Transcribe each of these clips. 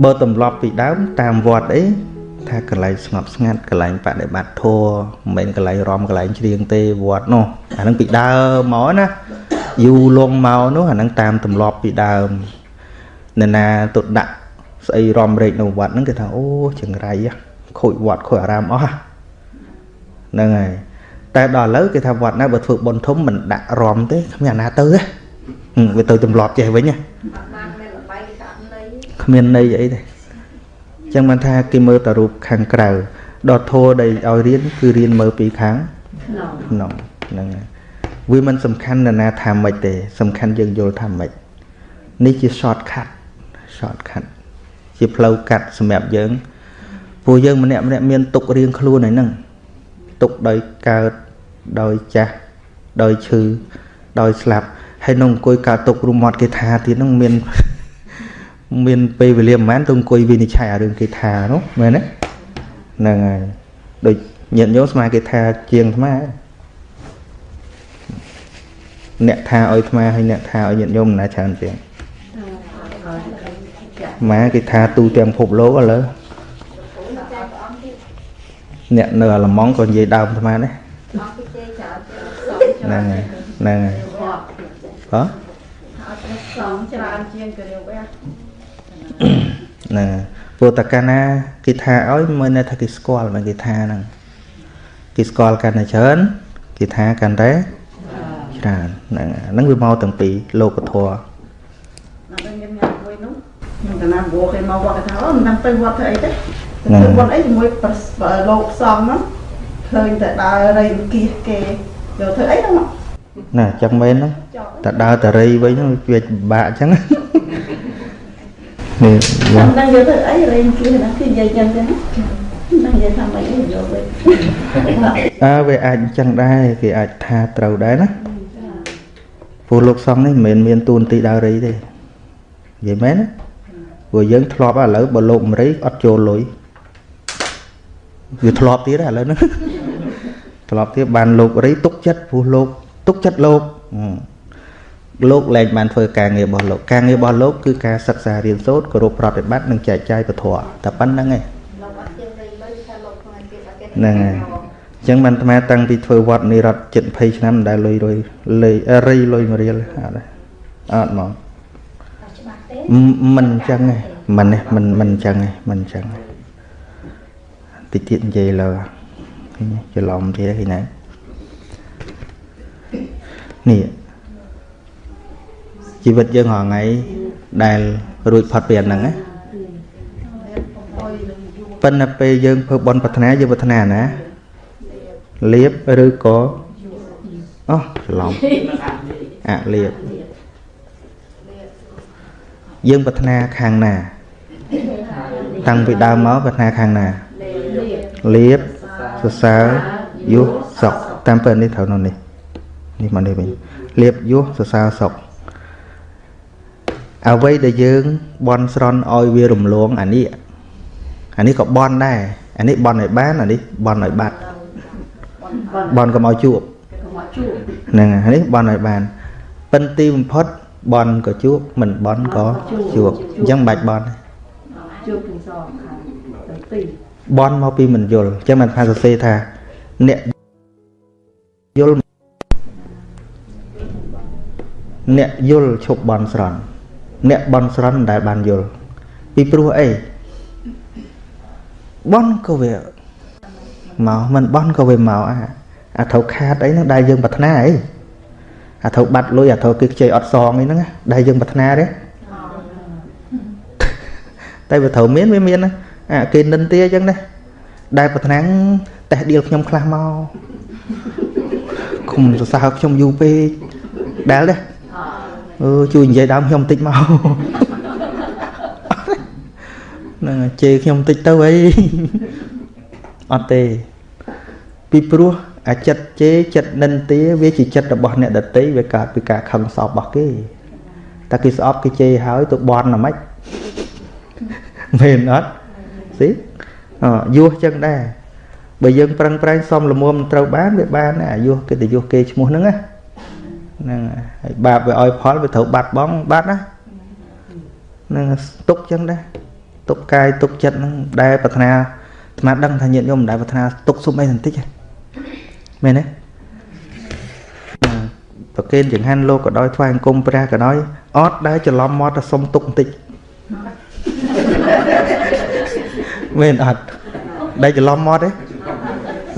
បើទម្លាប់ពីដើមតាមវត្តអីថាកន្លែងស្ងប់ស្ងាត់កន្លែងបដិបត្តិធម៌មិនមែនកន្លែងរំកន្លែងច្រៀងទេវត្តនោះអានឹងពីដើមមកណាយូរលងមកនោះអានឹងតាមទម្លាប់ពីដើមនរណាទៅដាក់ស្អីរំរែកនៅវត្តហ្នឹងគេថាអូចង្រៃខូចវត្តខូចអារាមអស់ហ្នឹងហើយតែដល់ឥឡូវគេថាវត្តណាបើធ្វើបុណ្យធំមិនដាក់រំទេគ្មានអាណាទៅទេវាទៅទម្លាប់ចេះវិញណា គ្មានន័យអីទេចឹងបានថាគេមើលតែរូបខាងក្រៅដល់ធោដែលឲ្យរៀនគឺរៀនមើលពីខាងក្នុងហ្នឹងហើយវាមិនសំខាន់នរណាថាម៉េចទេ សំខាន់យើងយល់ថាម៉េចនេះជា short cut short cut ជាផ្លូវកាត់សម្រាប់យើងពួកយើងម្នាក់ម្នាក់មានទុករៀងខ្លួនហើយហ្នឹងទុកដោយកើតដោយចាស់ដោយឈឺដោយស្លាប់ហើយនឹងអង្គុយកើតទុករុំមាត់គេថាទៀតហ្នឹងមាន មានពេលវេលាប្រហែលទៅអង្គុយវិនិច្ឆ័យអារឿងគេថានោះមែនទេហ្នឹងហើយដូចញាតិញោមស្មាគេថាជាងស្មាអ្នកថាឲ្យស្មាហើយអ្នកថាឲ្យញាតិញោមណាច្រើនជាងម៉ែគេថាទូទាំងភពលោកឥឡូវអ្នកនៅអាឡម៉ង់ក៏និយាយដើមស្មានដែរហ្នឹងហើយហ្នឹងហើយហ៎សំច្រើនជាងករៀវវះ ហ្នឹងព្រោះតកាលណាគេថាឲ្យមើលនៅថាគេស្គាល់មកគេថាហ្នឹងគេស្គាល់កាន់តែច្រើនគេថាកាន់តែច្រើនហ្នឹងហ្នឹងវាមកទាំងពីរលោកធម៌ខ្ញុំកណាព្រោះគេមកវត្តគេថាអូមិនដឹងទៅវត្តធ្វើអីទេទៅវត្តអីជាមួយលោកសំហ្នឹងឃើញតែដើររៃគៀសគេយកធ្វើអីហ្នឹងណាចឹងមែនហ្នឹងតែដើរតរៃវិញហ្នឹងវាពិបាកចឹង នេះមិនដឹងយកធ្វើអីរៃគៀសហ្នឹងគឺនិយាយចឹងចឹងនឹងនិយាយថាមិនយកវិញអើវាអាចចឹងដែរគេអាចថាត្រូវដែរណាព្រោះលោកសំនេះមិនមែនមានទូនទីដើររៃទេនិយាយមែនណាព្រោះយើងធ្លាប់ឥឡូវបើលោកម្រៃអត់ចូលលុយវាធ្លាប់ទៀតឥឡូវហ្នឹងធ្លាប់ទៀតបានលោករៃទុកចិត្តព្រោះលោកទុកចិត្តលោក លោកលែងបានធ្វើការងាររបស់លោកការងាររបស់លោកគឺការសិក្សារៀនសូត្រគោរពប្រតិបត្តិនិងចែកចាយពធតែប៉ុណ្្នឹងឯងហ្នឹងហើយអញ្ចឹងបានអាត្មាតាំងពីធ្វើវត្តនេះរត់ជិត20ឆ្នាំមិនដែលលុយរុយលេរីលុយមួយរៀលអត់អត់ហ្មងមិនអញ្ចឹងទេមិនទេមិនមិនអញ្ចឹងទេមិនអញ្ចឹងតិចទៀតនិយាយលើច្រឡំទៀតឃើញណានេះ ជីវិតយើងរាល់ថ្ងៃដែលរួចផុតពីអាហ្នឹងណាប៉ុន្តែពេលយើងធ្វើបន់ប្រាថ្នាយើងប្រាថ្នាណាលៀបឬក៏អូច្រឡំអលៀបយើងប្រាថ្នាខាងណា តាំងពីដើមមកប្រាថ្នាខាងណាលៀបសរសើរយុះសុកតាមពេលនេះត្រូវនោះនេះនេះមកនេះវិញលៀបយុះសរសើរសុក អ្វីដែលយើងបន់ស្រន់ឲ្យវារំលងអានេះអានេះក៏បន់ដែរអានេះបន់ឲ្យបានអានេះបន់ឲ្យបាត់បន់កុំឲ្យជួបហ្នឹងអានេះបន់ឲ្យបានពិនទីបំផុតបន់ក៏ជួបមិនបន់ក៏ជួបអញ្ចឹងមិនបាច់បន់ជួបទាំងសងខាងទាំងពីរបន់មកពីមិនយល់អញ្ចឹងមិនថាសរសេរថាអ្នកយល់អ្នកយល់ឈប់បន់ស្រន់ អ្នកបន់ស្រន់ដែលបានយល់ពីព្រោះអីបន់ក៏វាមកមិនបន់ក៏វាមកអាអាត្រូវខាតអីហ្នឹងដែលយើងប្រាថ្នាអីអាត្រូវបាត់លុយអាត្រូវគេខ្ចីអត់សងអីហ្នឹងដែលយើងប្រាថ្នាទេតែវាត្រូវមានវាមានអាគេនិន្ទាអញ្ចឹងណាដែលប្រាថ្នាតេះដៀលខ្ញុំខ្លះមកគុំសរសើរខ្ញុំយូរពេកដែលទេ អឺជួយនិយាយដើមខ្ញុំតិចមកហ្នឹងជេរខ្ញុំតិចទៅអីអត់ទេពីព្រោះអាចិត្តជេរចិត្តនិន្ទាវាជាចិត្តរបស់អ្នកដតីវាកើតពីការខឹងសោករបស់គេតែគេស្អប់គេជេរហើយទៅបន់ណាម៉េចមែនអត់ស៊ីអយុះចឹងដែរបើយើងប្រឹងប្រែងសំលមុំត្រូវបានវាបានអាយុះគេទៅយុះគេឈ្មោះហ្នឹងណា ហ្នឹងហើយបាបវាឲ្យផលវាត្រូវបាត់បងបាត់ណាហ្នឹងទុកចឹងដែរទុកកាយទុកចិត្តហ្នឹងដែលប្រាថ្នាអាត្មាដឹងថាញាតិញោមមិនដែលប្រាថ្នាទុកសុំអីបន្តិចទេមែនទេប្រកេនចង្ហាន់លោកក៏ដោយថ្វាយអង្គមព្រះក៏ដោយអត់ដែលច្រឡំមកទៅសុំទុកបន្តិចមែនអត់ដែលច្រឡំមកទេ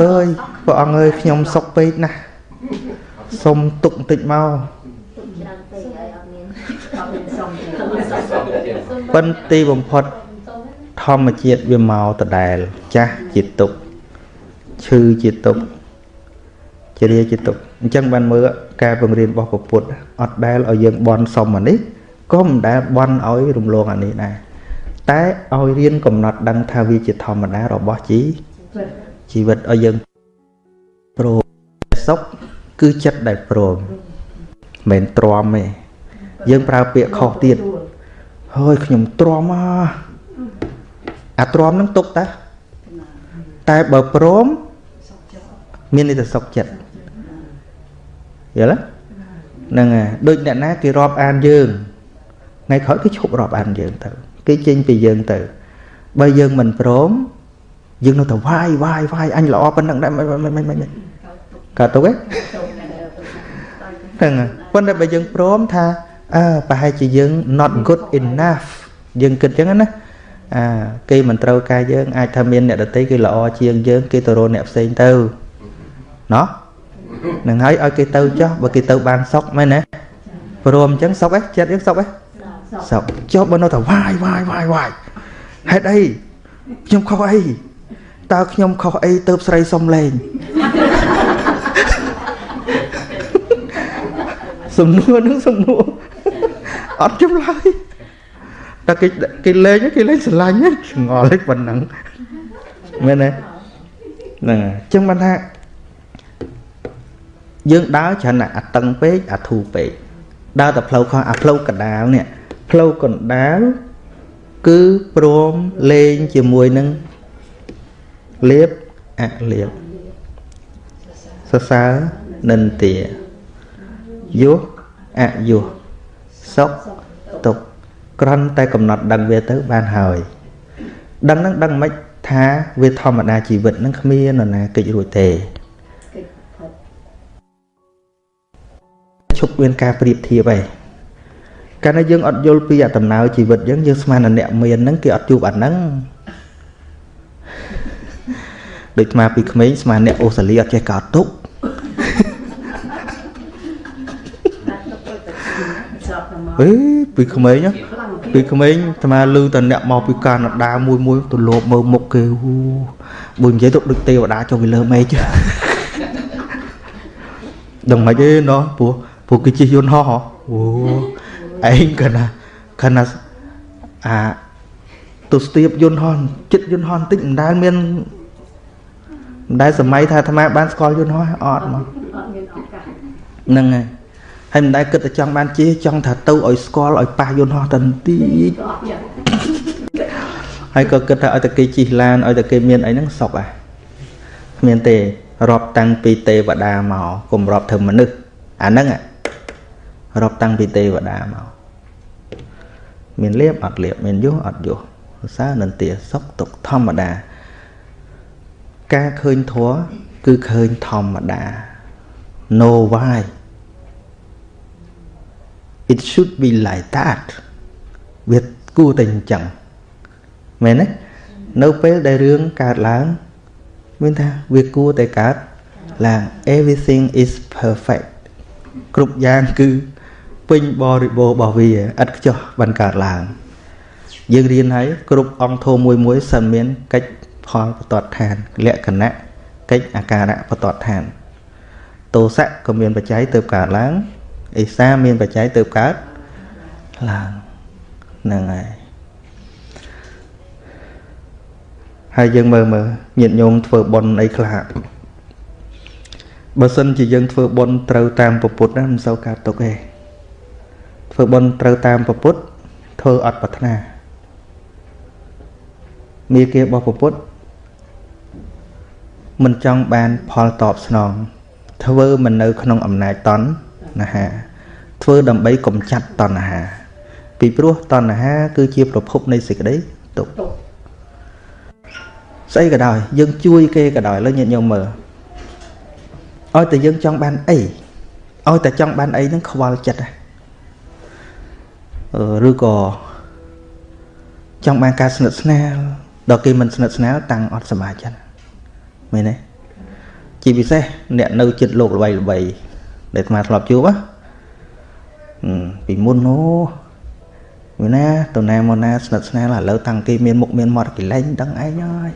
អើយព្រះអង្គអើយខ្ញុំសុកពេកណាស់ សុំទុកបន្តិចមកប៉ុន្តែបំផុតធម្មជាតិវាមកដដែលចាស់ជាទុកឈឺជាទុកជារាជាទុកអញ្ចឹងបានមើលការបង្រៀនរបស់ពុទ្ធអត់ដែលឲ្យយើងបន់សុំអានេះក៏មិនដែលបន់ឲ្យរំលងអានេះដែរតែឲ្យរៀនកំណត់ដឹងថាវាជាធម្មតារបស់ជីជីវិតឲ្យយើងព្រមសុខ គឺចិត្តដែលព្រមមិនទ្រាំទេយើងប្រើពាក្យខុសទៀតហើយខ្ញុំទ្រាំអាអាទ្រាំនឹងទុកតាតែបើព្រមមានន័យថាសុខចិត្តយល់ទេហ្នឹងហើយដូចអ្នកណាគេរាប់អានយើងថ្ងៃក្រោយគេឈប់រាប់អានយើងទៅគេចេញពីយើងទៅបើយើងមិនព្រមយើងនៅតែវាយវាយវាយអញល្អប៉ុណ្ណឹងដែរមិនមិនមិនមិនកើតទុកទេ ហ្នឹងប៉ុន្តែបើយើងព្រមថាអើប្រហែលជាយើង not good enough យើងគិតចឹងណាអាគេមិនត្រូវការយើងអាចថាមានអ្នកដតីគេល្អជាងយើង គេទៅរកអ្នកផ្សេងទៅណោះនឹងហើយឲ្យគេទៅចុះបើគេទៅបានសុកមែនទេព្រមអញ្ចឹងសុកឯងចិត្តយើងសុកឯងសុកចុះបើនៅតែវាយវាយវាយវាយហេតុអីខ្ញុំខុសអីតើខ្ញុំខុសអីទៅស្រីសុំលេង សំណួរនឹងសំណួរអត់ចម្លើយតែគេគេលេងគេលេងស្រឡាញ់ឆ្ងល់ប៉ុណ្ណឹងមែនទេហ្នឹងអញ្ចឹងបានថាយើងដើរច្រើនអាតឹងពេកអាធូរពេកដើរតែផ្លូវខុសអាផ្លូវកដាលនេះផ្លូវកណ្ដាលគឺព្រមលេងជាមួយនឹងលៀបអលៀបសរសើរនិន្ទា យុះអយុះសុខទុក្ខក្រន់តែកំណត់ដឹងវាទៅបានហើយដឹងនឹងដឹងមិនថាវាធម្មតាជីវិតនឹងគ្មាននរណាកិច្ចរួចទេឈប់មានការប្រៀបធៀបឯងកាលណាយើងអត់យល់ពីអតំណើជីវិតយើងយើងស្មានអ្នកមានហ្នឹងគេអត់ជួបអាហ្នឹងដូចស្មាពីក្មេងស្មានអ្នកអូស្ត្រាលីអត់ចេះកោតទុក អេពីក្មេងពីក្មេងស្មាលឺតអ្នកមកពីកាណាដាមួយមួយទៅលោបមើលមុខគេហូបើនិយាយទៅដូចទេវតាចុះពីលើមេឃដឹងមិនទេណោះព្រោះព្រោះគេជិះយន្តហោះអូឯងកណាកណាអាទៅស្ទាបយន្តហោះចិត្តយន្តហោះបន្តិចមិនដែលមានមិនដែលសម័យថាអាត្មាបានស្គាល់យន្តហោះអត់មកហ្នឹងហើយ ហើយមិនដែលគិតតែចង់បានជិះចង់ថាទៅឲ្យស្គាល់ឲ្យប៉ះយន្តហោះតន្តិចហើយក៏គិតថាឲ្យតែគេជិះឡានឲ្យតែគេមានអីហ្នឹងសុខអាគ្មានទេរាប់តាំងពីទេវតាមកកុំរាប់ធ្វើមនុស្សអាហ្នឹងរាប់តាំងពីទេវតាមកមានលៀបអត់លៀបមានយុះអត់យុះសរសើរនន្ទាសុខទុកធម្មតា ការឃើញធัวគឺឃើញធម្មតា no why it should be like that វាគួរតែអញ្ចឹងមែនទេនៅពេលដែលរឿងកើតឡើងមានថាវាគួរតែកើតឡើង everything is perfect គ្រប់យ៉ាងគឺពេញបរិបូរណ៍របស់វាឥតខ្ចោះបានកើតឡើងយើងរៀនហើយគ្រប់អង្គធម៌មួយមួយសិនមានកិច្ចផលបតតឋានលក្ខណៈកិច្ចអាការៈបតតឋានទោសៈក៏មានបច្ច័យទៅកើតឡើង អេសាមានបច្ច័យទៅកើតឡើងហ្នឹងហើយហើយយើងមើលមើលញាតិញោមធ្វើបុណ្យអីខ្លះបើសិនជាយើងធ្វើបុណ្យត្រូវតាមពុទ្ធណាមិនសូវកើតទុកទេធ្វើបុណ្យត្រូវតាមពុទ្ធធ្វើអត់ប្រាថ្នាមេគារបស់ពុទ្ធមិនចង់បានផលតបស្នងធ្វើមិននៅក្នុងអំណាចត ណ្ហាធ្វើដើម្បីកំចាត់តណ្ហា ពីព្រោះតណ្ហា គឺជាប្រភពនៃសេចក្តីទុកស្អីក៏ដោយយើងជួយគេក៏ដោយលើញាតិញោមមើលឲ្យតែយើងចង់បានអីឲ្យតែចង់បានអីហ្នឹងខ្វល់ចិត្តឬក៏ចង់បានការស្និទ្ធស្នាលដល់គេមិនស្និទ្ធស្នាលតាំងអត់សមាចិត្តមែនទេជាពិសេសអ្នកនៅចិត្តលោកល្បីល្បី ដែលអាត្មាធ្លាប់ជួបពីមុននោះវាណាតណាមកណាស្និទ្ធស្នាលឥឡូវតាំងគេមានមុខមានមាត់គេលែងដឹងឯងហើយ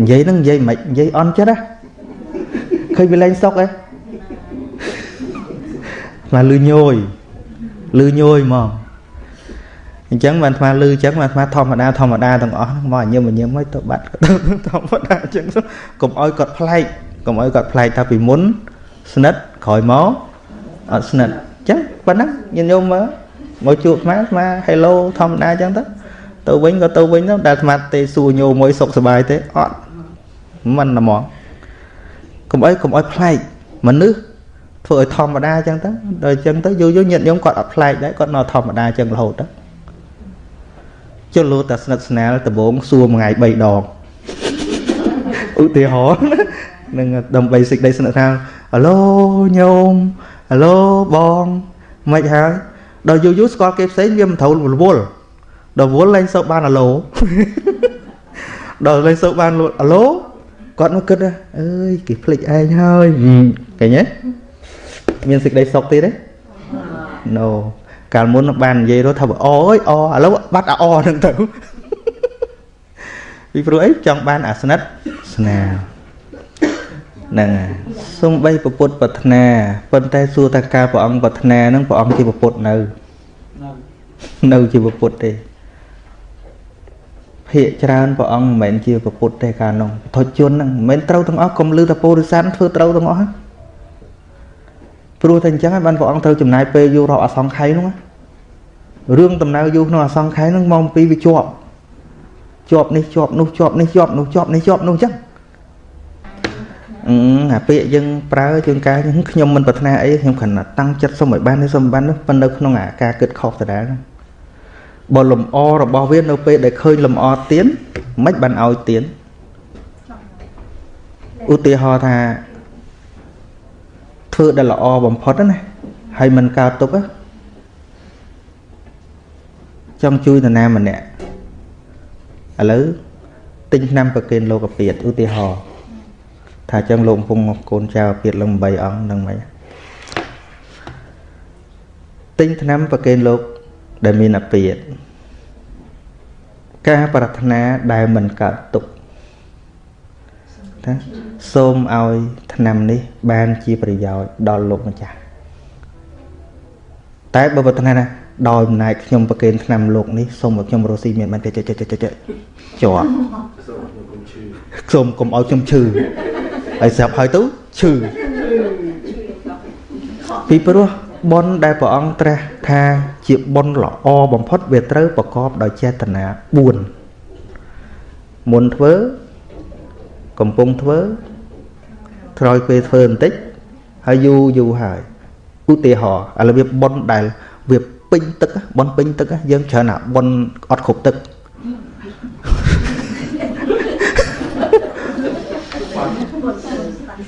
និយាយហ្នឹងនិយាយមិននិយាយអន់ចិត្តហ៎ឃើញវាលែងសុកហ៎មកលឺញយលឺញយហ្មងអញ្ចឹងបានអាត្មាលឺអញ្ចឹងបានអាត្មាធម្មតាធម្មតាទាំងអស់ហ្នឹងមកញឹមញឹមហើយទៅបាត់ធម្មតាអញ្ចឹងកុំឲ្យគាត់ប្លែកកុំឲ្យគាត់ប្លែកថាពីមុន ស្និទ្ធក្រោយមកអត់ស្និទ្ធអញ្ចឹងប៉ុណ្ណឹងញាតិញោមមើលមកជួបអាត្មាអាត្មា hello ធម្មតាអញ្ចឹងទៅទៅវិញក៏ទៅវិញទៅដែលអាត្មាទេសួរញោមមួយសុខសប្បាយទេអត់មិនហ្មងកុំអីកុំអីប្លែកមនុស្សធ្វើឲ្យធម្មតាអញ្ចឹងទៅដល់អញ្ចឹងទៅយូរយូរញាតិញោមគាត់អត់ប្លែកដែរគាត់នៅធម្មតាអញ្ចឹងរហូតទៅចុះលោតាស្និទ្ធស្នាលដំបងសួរមួយថ្ងៃ3ដងឧទាហរណ៍នឹងដើម្បីសេចក្តីស្និទ្ធស្នាល អាឡូញោមអាឡូបងមិនហើយដល់យូរយូរស្គាល់គេផ្សេងវាមិនត្រូវរវល់ដល់វល់ឡើងសូវបានអាឡូដល់ឡើងសូវបានអាឡូគាត់មកគិតអើយគេភ្លេចឯងហើយឃើញទេមានសេចក្តីសុខទៀតទេ No កាលមុនបាននិយាយរត់ថាអអើយអឥឡូវបាត់អាអហ្នឹងទៅពីព្រោះអីចង់បានអាស្និតស្នា ហ្នឹងហើយសំបីពុទ្ធប្រាថ្នាប៉ុន្តែសួរថាការព្រះអង្គប្រាថ្នាហ្នឹងព្រះអង្គជាពុទ្ធនៅនៅជាពុទ្ធទេភាកច្រើនព្រះអង្គមិនមែនជាពុទ្ធទេកាលនោះពុទ្ធជនហ្នឹងមិនមែនត្រូវទាំងអស់កុំលឺតែពុរិស័នធ្វើត្រូវទាំងអស់ព្រោះតែអញ្ចឹងហើយបានព្រះអង្គត្រូវចំណាយពេលយូររាប់អសង្ខ័យនោះរឿងដំណើរយូរក្នុងអសង្ខ័យហ្នឹងមកពីវាជាប់ជាប់នេះជាប់នោះជាប់នេះជាប់នោះជាប់នេះជាប់នោះអញ្ចឹង អឺអាពាក្យយើងប្រើជួនកាលខ្ញុំមិនប្រាថ្នាអីខ្ញុំគ្រាន់តែតាំងចិត្តសុំឲ្យបាននេះសុំបាននោះប៉ុន្តែនៅក្នុងអាការគិតខុសដដែលហ្នឹងបើលំអរបស់វានៅពេលដែលឃើញលំអទៀនមិនបានឲ្យទៀនឧទាហរណ៍ថាធ្វើដែលល្អបំផុតណាហើយមិនកើតទុកចង់ជួយនរណាម្នាក់ឥឡូវទិញឆ្នាំប្រគេនលោកពាតឧទាហរណ៍ ថាចឹងលោកកំពុងកូនចៅពាតលំ8អង្គនឹងមិនទិញឆ្នាំប្រគេនលោកដែលមានអាពាតការប្រាថ្នាដែលមិនកើតទុកណាសូមឲ្យឆ្នាំនេះបានជាប្រយោជន៍ដល់លោកម្ចាស់តែបើប្រាថ្នាណាដោយអំណាចខ្ញុំប្រគេនឆ្នាំលោកនេះសូមឲ្យខ្ញុំរស់ស៊ីមានបានចេះចេះចេះចេះជាប់សូមកុំឲ្យខ្ញុំឈឺ ហើយស្រាប់ហើយទៅឈឺពីព្រោះបុណ្យដែលព្រះអង្គត្រាស់ថាជាបុណ្យល្អបំផុតវាត្រូវប្រកបដោយចេតនា4មុនធ្វើកំពុងធ្វើក្រោយពេលធ្វើបន្តិចហើយយូរយូរហើយឧទាហរណ៍ឥឡូវវាបុណ្យដែលវាពេញទឹកបុណ្យពេញទឹកយើងច្រើនណាបុណ្យអត់គ្រប់ទឹក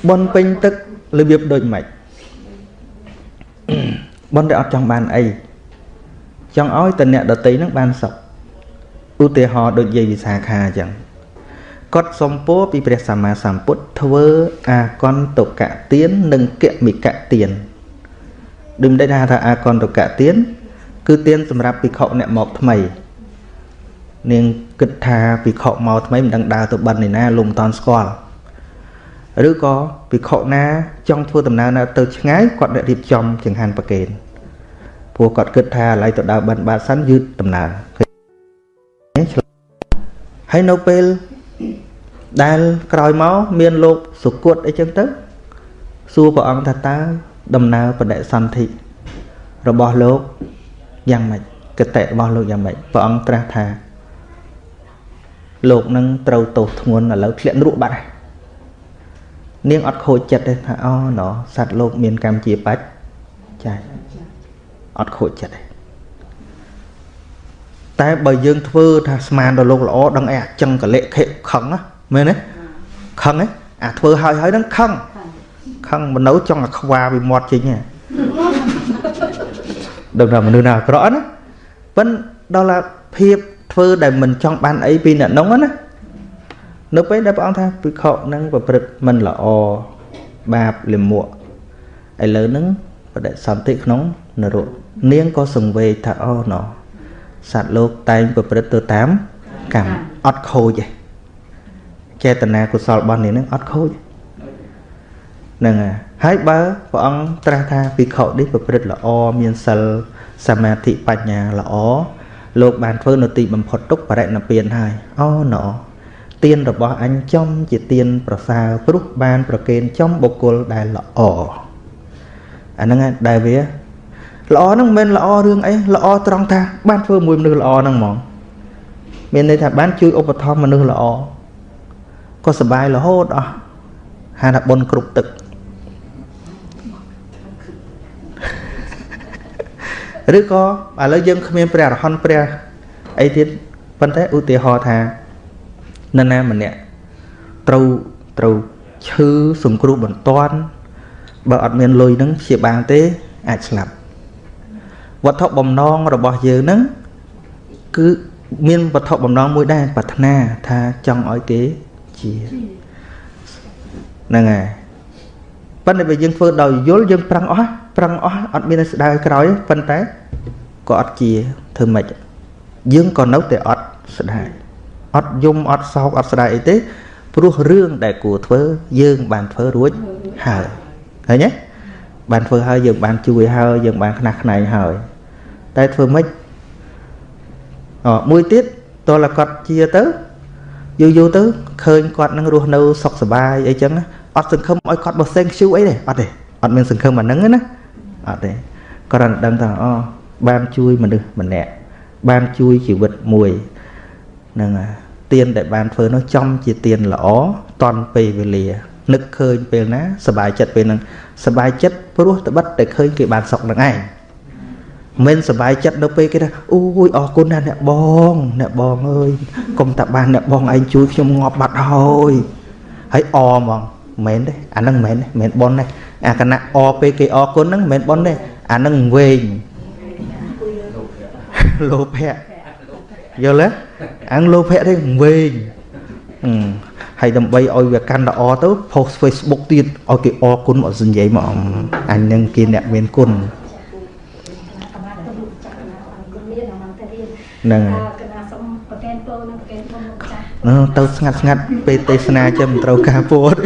បុណ្យពេញទឹករបៀបដូចម៉េចបុណ្យដែលអត់ចង់បានអីចង់ឲ្យតអ្នកដតីនឹងបានសុខឧទាហរណ៍ដូចយាយវិសាខាអញ្ចឹងគាត់សំពោពីព្រះសម្មាសម្ពុទ្ធធ្វើអាកន្តកៈទាននិងគមិកៈទានដូចមិនដឹងថាអាកន្តកៈទានគឺទានសម្រាប់ភិក្ខុអ្នកមកថ្មីនាងគិតថាភិក្ខុមកថ្មីមិនដឹងដើរទៅបិណ្ឌឯណាលំតន់ស្គាល់ ឬក៏ភិក្ខុណាចង់ធ្វើដំណើរនៅទៅឆ្ងាយគាត់អ្នករៀបចំចង្ហាន់ប្រគេនព្រោះគាត់គិតថាឥឡូវទៅដើរបិណ្ឌបាតសិនយឺតដំណើរហើយនៅពេលដែលក្រោយមកមានលោកសុគតអីចឹងទៅសួរព្រះអង្គថាតើដំណើរបដិសន្ធិរបស់លោកយ៉ាងម៉េចកតិរបស់លោកយ៉ាងម៉េចព្រះអង្គត្រាស់ថាលោកនឹងត្រូវទោសធ្ងន់ឥឡូវធ្លាក់នរកបាត់ហើយ នាងអត់ខូចចិត្តទេថាអូណសត្វលោកមានកម្មជាបាច់ចាអត់ខូចចិត្តទេតតែបើយើងធ្វើថាស្មានដល់លោកល្អដឹងអីអាចឹងកលិខិខឹងណាមែនទេខឹងទេអាធ្វើហើយហើយនឹងខឹងខឹងមនុស្សចង់អាខ្វាពីមាត់ចេញហ៎ដឹងថាមនុស្សណាអាក្រក់ណាប៉ិនដល់ភាពធ្វើដែលមិនចង់បានអីពីអ្នកនងណា នៅពេលដែលព្រះអង្គថាពិខុនឹងប្រព្រឹត្តមិនល្អបាបលិមួកឥឡូវហ្នឹងបដិសន្ធិក្នុងនរកនាងក៏សង្វេគថាអូណោសត្វលោកតែងប្រព្រឹត្តទៅតាមកម្មអត់ខូចទេចេតនាកុសលរបស់នាងហ្នឹងអត់ខូចហ្នឹងហើយបើព្រះអង្គត្រាស់ថាភិក្ខុនេះប្រព្រឹត្តល្អមានសិលសមាធិបញ្ញាល្អលោកបានធ្វើនៅទីបំផុតទុកបរិណពានហើយអូណោ ទៀនរបស់អញចំជាទៀនប្រសើរព្រោះបានប្រគេនចំបុគ្គលដែលល្អអាហ្នឹងដែលវាល្អហ្នឹងមិនមែនល្អរឿងអីល្អត្រង់ថាបានធ្វើមួយមនុស្សល្អហ្នឹងហ្មងមានន័យថាបានជួយឧបត្ថម្ភមនុស្សល្អក៏សុបាយរហូតអស់ហៅថាបុណ្យគ្រប់ទឹកឬក៏ឥឡូវយើងគ្មានព្រះអរហន្តព្រះអីទៀតប៉ុន្តែឧទាហរណ៍ថា នរណាម្នាក់ត្រូវត្រូវឈឺសង្គ្រោះបន្ទាន់បើអត់មានលុយនឹងព្យាបាលទេអាចស្លាប់វត្ថុបំណងរបស់យើងនឹងគឺមានវត្ថុបំណងមួយដែរប្រាថ្នាថាចង់ឲ្យគេជាហ្នឹងហើយប៉ុន្តែបើយើងធ្វើដោយយល់យើងប្រឹងអស់ប្រឹងអស់អត់មានស្ដៅក្រោយប៉ុន្តែក៏អត់ជាធ្វើម៉េចយើងក៏នៅតែអត់ស្ដាយ អត់យំអត់សោកអត់ស្ដាយអីទេព្រោះរឿងដែលគួរធ្វើយើងបានធ្វើរួចហើយឃើញទេបានធ្វើហើយយើងបានជួយហើយយើងបានខ្នះខ្នែងហើយតែធ្វើម៉េចអមួយទៀតតលគាត់ជាទៅយូរយូរទៅឃើញគាត់នឹងរស់នៅសុខសប្បាយអីចឹងអត់សង្ឃឹមឲ្យគាត់បោះសេងខ្ជូអីទេអត់ទេអត់មានសង្ឃឹមអាហ្នឹងណាអត់ទេគ្រាន់តែដឹងថាអូបានជួយមនុស្សម្នាក់បានជួយជីវិតមួយហ្នឹងហើយ ទៀនដែលបានធ្វើនោះចំជាទៀនល្អតន់ពេលវេលានឹកឃើញពេលណាសบายចិត្តពេលហ្នឹងសบายចិត្តព្រោះត្បិតតែឃើញគេបានសុខនឹងឯងមិនសบายចិត្តនៅពេលគេថាអូយអរគុណណាស់អ្នកបងអ្នកបងអើយកុំតាបានអ្នកបងឯងជួយខ្ញុំងាប់បាត់ហើយហើយអហ្មងមែនទេអាហ្នឹងមែនទេមែនប៉ុនទេអាគណៈអពេលគេអរគុណហ្នឹងមែនប៉ុនទេអាហ្នឹងវែងលោភៈ យល់ទេអាងលោភៈទេវែងហើយដើម្បីឲ្យវាកាន់ល្អទៅ post Facebook ទៀតឲ្យគេអរគុណមកសញ្ញេមកអញនឹងគេអ្នកមានគុណហ្នឹងហើយទៅស្ងាត់ស្ងាត់ពេលទេសនាចឹងមិនត្រូវការពោត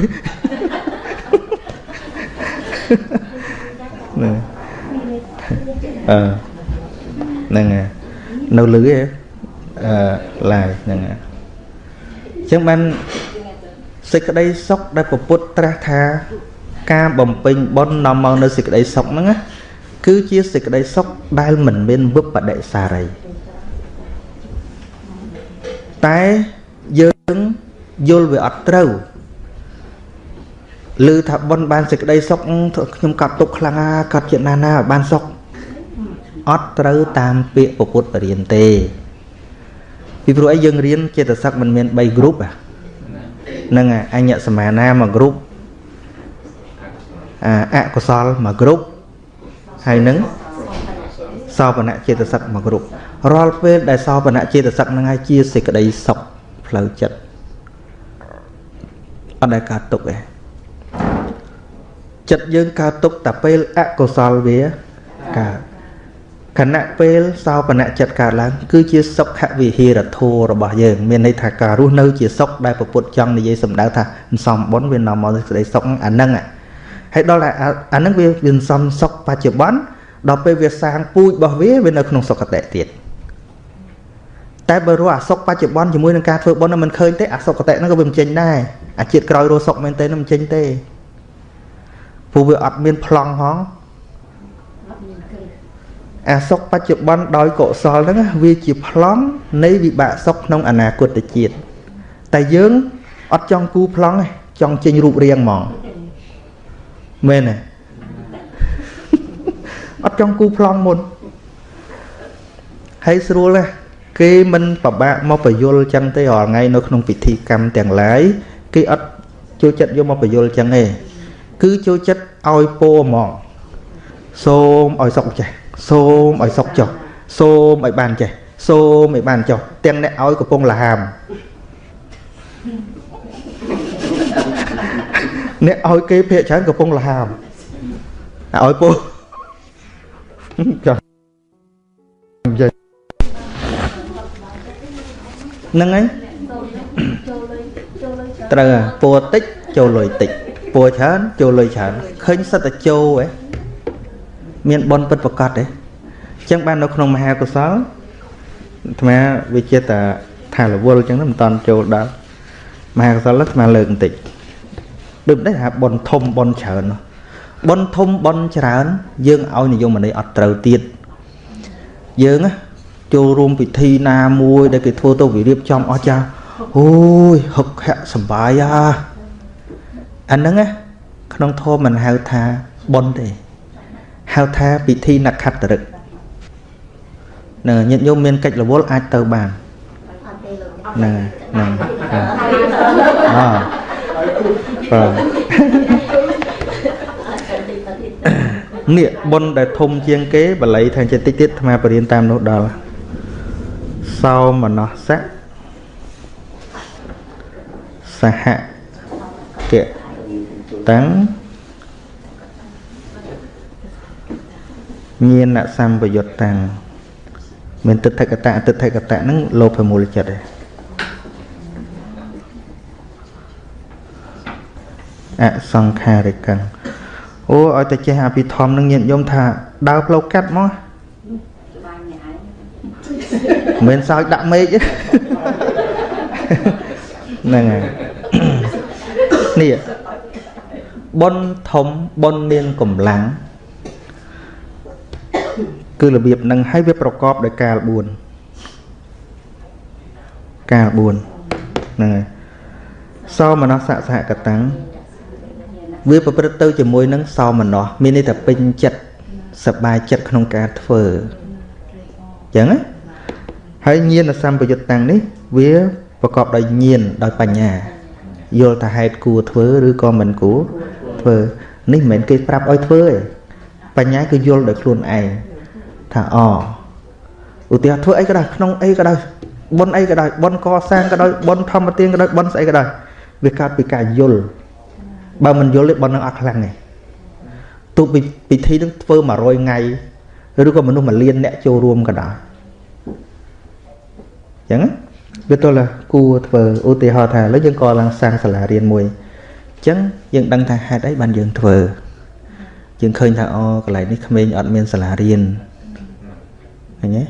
ហ្នឹងអឺហ្នឹងហើយនៅលឺឯ អឺឡាយហ្នឹងហើយអញ្ចឹងបានសេចក្តីសុខដែលពពុទ្ធត្រាស់ថាការបំពេញបុណ្យនាំមកនៅសេចក្តីសុខហ្នឹងណាគឺជាសេចក្តីសុខដែលមិនមានវិបដិសារីតែយើងយល់វាអត់ត្រូវឮថាប៉ុនបានសេចក្តីសុខខ្ញុំកាត់ទុកខ្លាំងកាត់ចិត្តណាណាឲ្យបានសុខអត់ត្រូវតាមពាក្យពុទ្ធបរៀនទេ ពីព្រោះអីយើងរៀនចេតសិកមិនមាន3 group ហ្នឹងអញ្ញសមាណាមួយ group អកុសលមួយ group ហើយនឹងសោបនៈចេតសិកមួយ group រាល់ពេលដែលសោបនៈចេតសិកហ្នឹងហើយជាសេចក្តីសុខផ្លូវចិត្តអត់ដែលកើតទុកទេចិត្តយើងកើតទុកតែពេលអកុសលវាកើត ខណៈពេលសោបនៈចិត្តកើតឡើង គឺជាសុខវិហារធម៌របស់យើងមានន័យថាការរស់នៅជាសុខដែលពុទ្ធចង់និយាយសម្ដៅថាសំបុនវានាំមកសេចក្តីសុខអាហ្នឹងហើយដល់អាហ្នឹងវាវាសំសុខបច្ចុប្បន្នដល់ពេលវាសាងពូជរបស់វាវានៅក្នុងសុគតិទៀតតែបើរស់អាសុខបច្ចុប្បន្នជាមួយនឹងការធ្វើបុណ្យមិនឃើញទេអាសុគតិហ្នឹងក៏វាមិនចេញដែរអាជាតិក្រោយរស់សុខមែនទេមិនចេញទេព្រោះវាអត់មានប្លង់ហង អាសុខបច្ចុប្បន្នដោយកុសលហ្នឹងវាជាប្លង់នៃវិបាកសុខក្នុងអនាគតជាតិតែយើងអត់ចង់គូប្លង់ទេចង់ចេញរូបរាងហ្មងមែនទេអត់ចង់គូប្លង់មុនហើយស្រួលទេគេមិនប្របាក់មកបញ្យលចឹងទេរាល់ថ្ងៃនៅក្នុងពិធីកម្មទាំងឡាយគេអត់ចូលចិត្តយកមកបញ្យលចឹងទេគឺចូលចិត្តឲ្យពោហ្មងសូមឲ្យសុកចេះ សូមឲ្យសុកចុះសូមឲ្យបានចេះសូមឲ្យបានចុះទាំងអ្នកឲ្យកំពុងលហាមអ្នកឲ្យគេភាកច្រើនកំពុងលហាមឲ្យពោចុះហ្នឹងហើយត្រូវពណ៌តិចចូលលុយតិចពណ៌ច្រើនចូលលុយច្រើនឃើញសិតតែចូលហ៎ មានបនពិតប្រកបទេអញ្ចឹងបាននៅក្នុងមហាកុសលអាត្មាវាជាតាថារវល់អញ្ចឹងមិនតាន់ចូលដល់មហាកុសលអាត្មាលើកបន្តិចដូចនេះថាបនធំបនច្រើនបនធំបនច្រើន យើងឲ្យនិយមន័យអត់ត្រូវទៀតយើងចូលរួមពិធីណាមួយដែលគេធ្វើទៅវិរៀបចំអស់ចាអូយហឹកខៈសបាយអាអាហ្នឹងណាក្នុងធម៌មិនហៅថាបនទេ ហៅថាពិធីនក្ខត្តរិកនឹងញាតិញោមមានកិច្ចរវល់អាចទៅបានហ្នឹងហ្នឹងអបាទនេះបុណ្យដែលធំជាងគេបល័យថាចិត្តតិចទៀតអាត្មាបរៀនតាមនោះដល់សោមនស្សៈសហកតាំង ញាណសម្បយុត្តតាំងមានទិដ្ឋិកតៈអទិដ្ឋិកតៈហ្នឹងលោភមូលចិត្តឯងអសង្ខារិកੰអូឲ្យតែចេះអភិធម្មនឹងញាតិញោមថាដើរផ្លូវកាត់មកមិនសើចដាក់មេឃហ្នឹងហើយនេះប៉ុនធំប៉ុនមានកម្លាំង គឺរបៀបនឹងឲ្យវាប្រកបដោយកាល4កាល4ហ្នឹងហើយសោមនស្សសហកតាំងវាប្រព្រឹត្តទៅជាមួយនឹងសោមនស្សមានន័យថាពេញចិត្តសប្បាយចិត្តក្នុងការធ្វើអញ្ចឹងណាហើយញាណសម្បយុត្តតាំងនេះ វាប្រកបដោយញាណដោយបញ្ញាយល់ថាហេតុគួរធ្វើឬក៏មិនគួរធ្វើនេះមិនមែនគេប្រាប់ឲ្យធ្វើទេបញ្ញាគឺយល់ដោយខ្លួនឯង ថាអឧទាហរណ៍ធ្វើអីក៏ដោយក្នុងអីក៏ដោយប៉ុនអីក៏ដោយប៉ុនកសាងក៏ដោយប៉ុនធម្មទានក៏ដោយប៉ុនស្អីក៏ដោយវាកើតពីការយល់បើមិនយល់ទេប៉ុននឹងអត់ខ្លាំងទេទោះពិធីនឹងធ្វើ100ថ្ងៃឬក៏មនុស្សមួយលានអ្នកចូលរួមក៏ដោយអញ្ចឹងវាទល់គួរធ្វើឧទាហរណ៍ថាឥឡូវយើងក៏ឡើងសាងសាលារៀនមួយអញ្ចឹងយើងដឹងថាហេតុអីបានយើងធ្វើយើងឃើញថាអូកន្លែងនេះក្មេងអត់មានសាលារៀន ឃើញទេ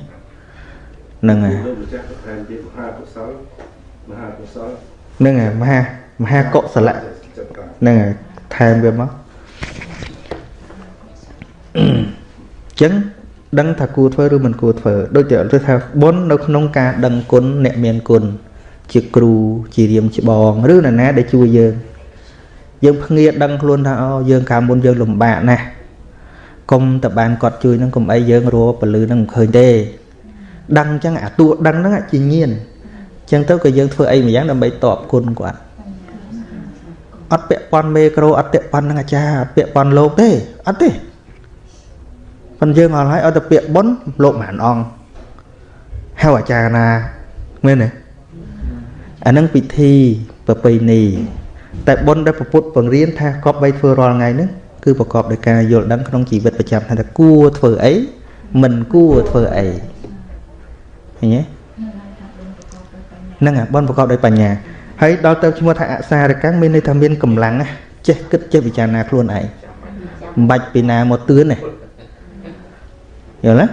ហ្នឹងហើយហ្នឹងហើយមហាមហាកុសលៈហ្នឹងហើយថែមវាមកអញ្ចឹងដឹងថាគួរធ្វើឬមិនគួរធ្វើដូចជាទៅថាបុណ្យនៅក្នុងការដឹងគុណអ្នកមានគុណជាគ្រូជារៀមច្បងឬនរណាដែលជួយយើងយើងភ្ងាដឹងខ្លួនថាអូយើងកាលមុនយើងលំបាកណាស់ កុំតបានគាត់ជួយនឹងកុំអីយើងរពលឺនឹងមិនឃើញទេដឹងអញ្ចឹងអាតួដឹងហ្នឹងជាញៀនអញ្ចឹងទៅក៏យើងធ្វើអីមួយយ៉ាងដើម្បីតបគុណគាត់អត់ពាក់ព័ន្ធមេក្រូអត់ពាក់ព័ន្ធនឹងអាចារ្យអត់ពាក់ព័ន្ធលោកទេអត់ទេប៉ុន្តែយើងអត់ឲ្យឲ្យតែពាក្យបុណ្យលោកម៉ានអង្គហៅអាចារ្យណាមែនទេអានឹងពិធីប្រពៃណីតែបុណ្យដែលពុទ្ធបង្រៀនថាគប្បីធ្វើរាល់ថ្ងៃហ្នឹង គឺប្រកបដោយការយល់ដឹងក្នុងជីវិតប្រចាំថ្ងៃថាគួរធ្វើអីមិនគួរធ្វើអីឃើញទេហ្នឹងអាបុណ្យប្រកបដោយបញ្ញាហើយដល់ទៅឈ្មោះថាអសារកាំងមានន័យថាមានកម្លាំងចេះគិតចេះពិចារណាខ្លួនឯងមិនបាច់ពីណាមកទឿនទេយល់ទេ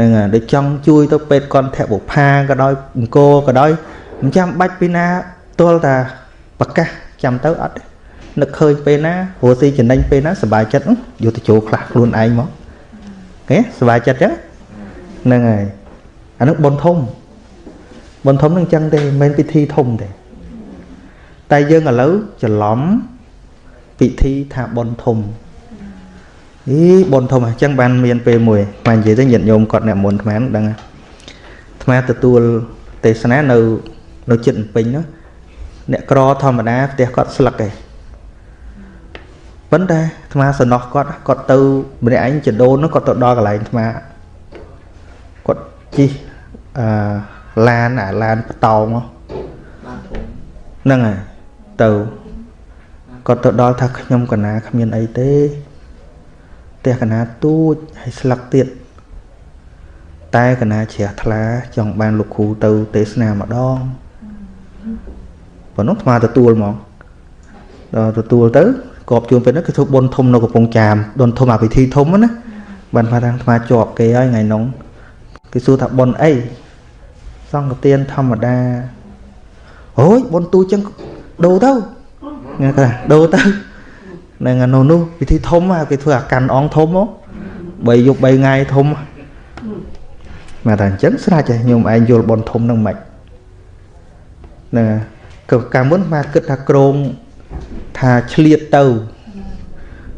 នឹងដូចចង់ជួយទៅពេទ្យកន្ធបុផាក៏ដោយអង្គរក៏ដោយមិនចាំបាច់ពីណាទល់តាប្រកាសចាំទៅអត់ នឹកឃើញពេលណាព្រោះស៊ីចំណេញពេលណាសុបាយចិត្តយកទៅចូលខ្លះខ្លួនឯងមកគេសុបាយចិត្តចឹងហ្នឹងហើយអានោះបុណ្យធំបុណ្យធំនឹងចឹងទេមិនមែនពិធីធំទេតែយើងឥឡូវច្រឡំពិធីថាបុណ្យធំអីបុណ្យធំអញ្ចឹងបានមានពេលមួយបាននិយាយទៅញាតិញោមគាត់អ្នកមុនថ្មដឹងថ្មទទួលទេសនានៅនៅចិត្តពេញនោះអ្នកក្រធម្មតាផ្ទះគាត់ស្លឹកឯង ប៉ុន្តែអាត្មាសំណោះគាត់គាត់ទៅម្នាក់ឯងចដូននោះគាត់ទៅដល់កន្លែងអាត្មាគាត់ជិះអឺឡានអាឡានបតោងហ្នឹងហើយទៅគាត់ទៅដល់ថាខ្ញុំកណាគ្មានអីទេផ្ទះកណាទូចហើយស្លឹកទៀតតែកណាជ្រះថ្លាចង់បានលោកគ្រូទៅទេសនាម្ដងប៉ុណ្ណោះស្មាទទួលហ្មងដល់ទទួលទៅ កបជួនពេលហ្នឹងគឺធ្វើបុណ្យធំនៅកំពង់ចាមបុណ្យធំអាពិធីធំណាបានថាអាត្មាជាប់គេហើយថ្ងៃនោះគេសួរថាបុណ្យអីសង្ឃទានធម្មតាអូយបុណ្យទូចឹងដូរទៅ nghe ta ដូរទៅនឹងអានោះនោះពិធីធំគេធ្វើអាកាន់អង្គធំមក3យប់3ថ្ងៃធំមកតែអញ្ចឹងស្រាច់ខ្ញុំឯងយល់បនធំនឹងមិនណាក៏កាលមុនមកគិតថាក្រង ថាឆ្លៀតទៅ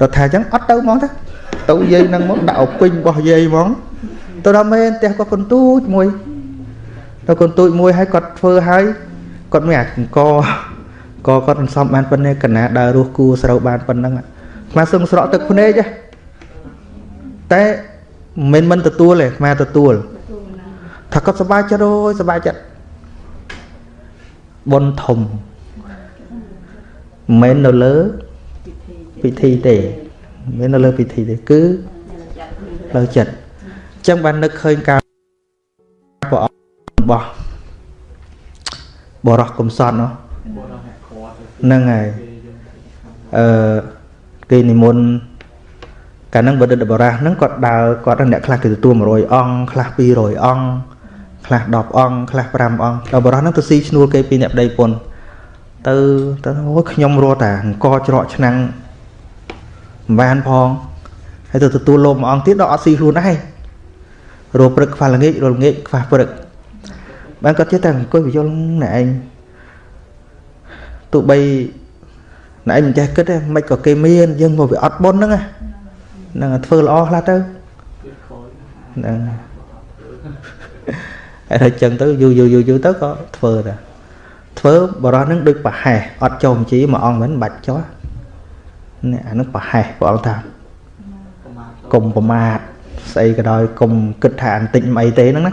ដល់ថាអញ្ចឹងអត់ទៅហ្មងទៅទៅយាយនឹងមកដាក់អពេញរបស់យាយហ្មងទៅដល់មែនផ្ទះគាត់កូនទូចមួយទៅកូនទូចមួយហើយគាត់ធ្វើហើយគាត់មានអាអង្គក៏គាត់មិនសមបានប៉ុណ្ណេះកណាដើររស់គួស្រូវបានប៉ុណ្ណឹងស្មាសឹងស្រក់ទឹកភ្នែកតែមិនមិនទទួលទេស្មាទទួលថាគាត់សប្បាយចិត្តអូយសប្បាយចិត្តបុណ្យធំ មិននៅលើពិធីទេមិននៅលើពិធីទេគឺលើចិត្តអញ្ចឹងបាននឹកឃើញការព្រះអង្គរបស់បរោះកំសត់នោះហ្នឹងហើយអឺគេនិមន្តកាលហ្នឹងបដិទ្ធបរាសហ្នឹងគាត់ដើរគាត់អ្នកខ្លះគេទទួល100អង្គខ្លះ200អង្គខ្លះ10អង្គខ្លះ5អង្គដល់បរាសហ្នឹងទៅស៊ីឈ្នួលគេពីអ្នកប្តីពុន ទៅទៅអូយខ្ញុំរត់តែអង្គច្រកឆ្នាំងមិនបានផងហើយទៅទទួលលោកម្អង្គទៀតដល់អត់ស៊ីខ្លួនឯងរੂព្រឹកខ្វះល្ងាចរល្ងាចខ្វះព្រឹកបានគាត់ចេះតែអង្គុយបញ្យល់ណែឯងទោះបីណែមិនចេះគិតទេមិនក៏គេមានយើងមកវាអត់បុណ្យហ្នឹងហ្នឹងធ្វើល្អខ្លះទៅហ្នឹងហើយចឹងទៅយូរយូរយូរយូរទៅក៏ធ្វើដែរ ធ្វើបរោះហ្នឹងដូចប្រហែសអត់ចូលបញ្ជីមួយអង្គមិនបាច់ចោះនេះអានោះប្រហែសព្រះអង្គថាកុំប្រមាទស្អីក៏ដោយកុំគិតថាអន្តិចមិនអីទេហ្នឹងណា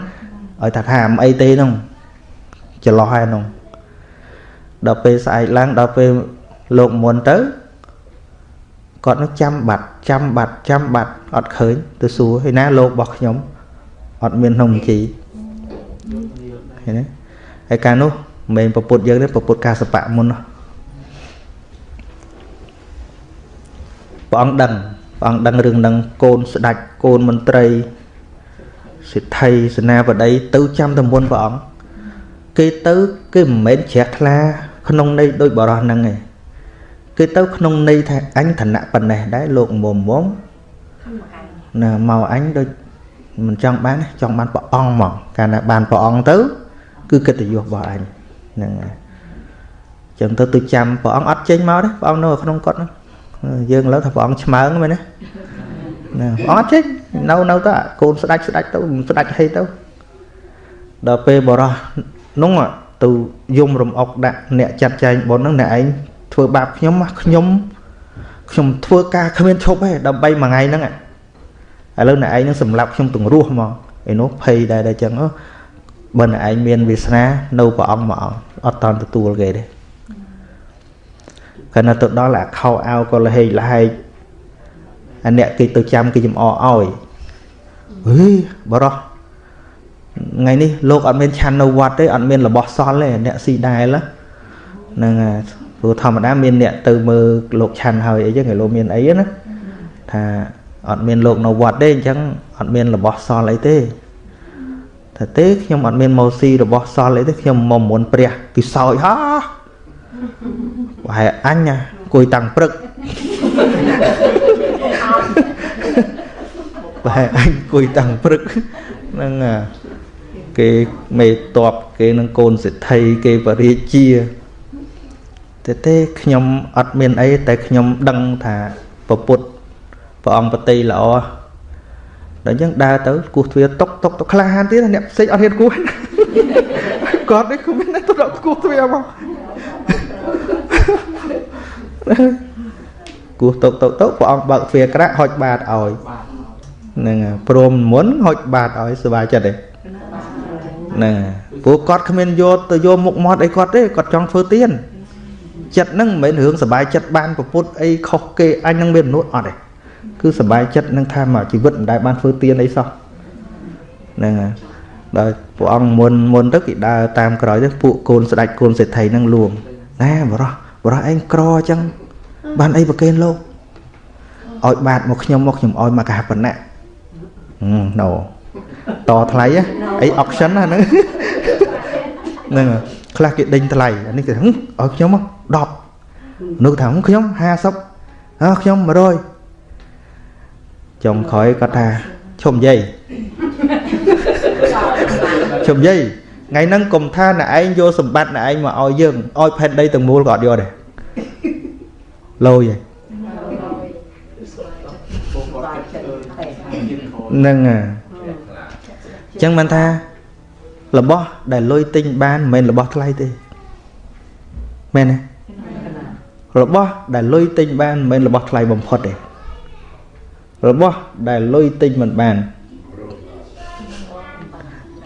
ឲ្យថាថាមិនអីទេហ្នឹងច្រឡោះហើយហ្នឹងដល់ពេលស្អែកឡើងដល់ពេលលោកមុនទៅគាត់នឹងចាំបាត់ចាំបាត់ចាំបាត់អត់ឃើញទៅសួរហើយណាលោករបស់ខ្ញុំអត់មានក្នុងបញ្ជីឃើញទេហើយកាលនោះ មិនមែនពពុតយើងទេពពុតកាសបៈមុនព្រះអង្គដឹងព្រះអង្គដឹងរឿងនឹងកូនស្ដាច់កូនមន្ត្រីសិទ្ធិសេនាបតីទៅចាំតែមុនព្រះអង្គគេទៅគេមិនមែនជ្រះថ្លា ក្នុងន័យដូចបរោះហ្នឹងឯងគឺទៅក្នុងន័យថាអញឋានៈប៉ុណ្ណេះដែរលោកមុំមុំណាមកអញដូចមិនចង់បានចង់បានព្រះអង្គមកកាលណាបានព្រះអង្គទៅ គឺកិត្តិយសរបស់អញ ហ្នឹងហើយចឹងទៅទៅចាំព្រះអង្គអត់ចេញមកទេព្រះអង្គនៅក្នុងកត់ហ្នឹងយើងឥឡូវថាព្រះអង្គឆ្មើងមែនទេណាព្រះអង្គអត់ចេញនៅនៅទៅកូនស្ដាច់ស្ដាច់ទៅស្ដាច់ហីទៅដល់ពេលបរោះនោះទៅយំរំអុកដាក់អ្នកចាត់ចែងបុណ្យហ្នឹងអ្នកឯងធ្វើបាបខ្ញុំខ្ញុំខ្ញុំធ្វើការគ្មានឈប់ទេដើម្បីមួយថ្ងៃហ្នឹងឥឡូវអ្នកឯងនឹងសម្លាប់ខ្ញុំទាំងរស់ហ្មងឯនោះភ័យដែរតែចឹងបើអ្នកឯងមានវាសនានៅព្រះអង្គមកអត់តន់ទទួលគេទេខណៈទៅដល់អាខោអាវក៏លហេកលហែកអាអ្នកគេទៅចាំគេចំអឲ្យអើយបរោះថ្ងៃនេះលោកអត់មានឆាន់នៅវត្តទេអត់មានរបស់សល់ទេអ្នកស៊ីដែលហ្នឹងព្រោះធម្មតាមានអ្នកទៅមើលលោកឆាន់ហើយអីចឹងគេលោកមានអីណាថាអត់មានលោកនៅវត្តទេអញ្ចឹងអត់មានរបស់សល់អីទេ ថាទេខ្ញុំអត់មានម៉ូស៊ីរបស់សល់អីទេខ្ញុំមកមុនព្រះពិសោយហោប្រហែលអញអង្គុយតាំងព្រឹកប្រហែលអញអង្គុយតាំងព្រឹកហ្នឹងគេមេតបគេនឹងកូនសិទ្ធិគេបរិជាតែទេខ្ញុំអត់មានអីតែខ្ញុំដឹងថាពពុទ្ធព្រះអង្គបតីល្អ ដល់អញ្ចឹងដើរទៅគោះទ្វារតុកតុកទៅក្លាហានទៀតអ្នកផ្សេងអត់ហ៊ានគោះគាត់នេះគ្មានទៅដកគោះទ្វារមកគោះតុកតុកតុកព្រះអង្គបើកទ្វារក្រាក់ហុចបាតឲ្យហ្នឹងព្រមមុនហុចបាតឲ្យសុបាយចិត្តទេហ្នឹងព្រោះគាត់គ្មានយកទៅយកមុខមាត់អីគាត់ទេគាត់ចង់ធ្វើទៀនចិត្តហ្នឹងមិនមែនរឿងសុបាយចិត្តបានប្រពុតអីខុសគេអញនឹងមានមនុស្សអត់ទេ គឺសុបាយចិត្តនឹងថាមកជីវិតមិនដែលបានធ្វើទៀនអីសោះហ្នឹងហើយដល់ព្រះអង្គមុនមុនទៅគេដើរតាមក្រោយទៅពួកកូនស្ដេចកូនសេដ្ឋីហ្នឹងលួងណែបរោះបរោះឯងក្រអញ្ចឹងបានអីប្រកេនលោកឲ្យបាតមកខ្ញុំមកខ្ញុំឲ្យមកកហបណៈណូតថ្លៃអី auction ណាហ្នឹងហ្នឹងខ្លះគេដេញថ្លៃអានេះគេឲ្យខ្ញុំមក10នោះថាខ្ញុំ50អើខ្ញុំ100 ចុងក្រោយគាត់ថាឈុំយាយឈុំយាយថ្ងៃហ្នឹងកុំថាអ្នកឯងយកសម្បត្តិអ្នកឯងមកឲ្យយើងឲ្យផែនដីទាំងមូលក៏អត់យកដែរលយហើយហ្នឹងអញ្ចឹងមិនថារបស់ដែលលុយទិញបានមិនមែនរបស់ថ្លៃទេមែនទេរបស់ដែលលុយទិញបានមិនមែនរបស់ថ្លៃបំផុតទេ របស់ដែលលុយទិញមិនបាន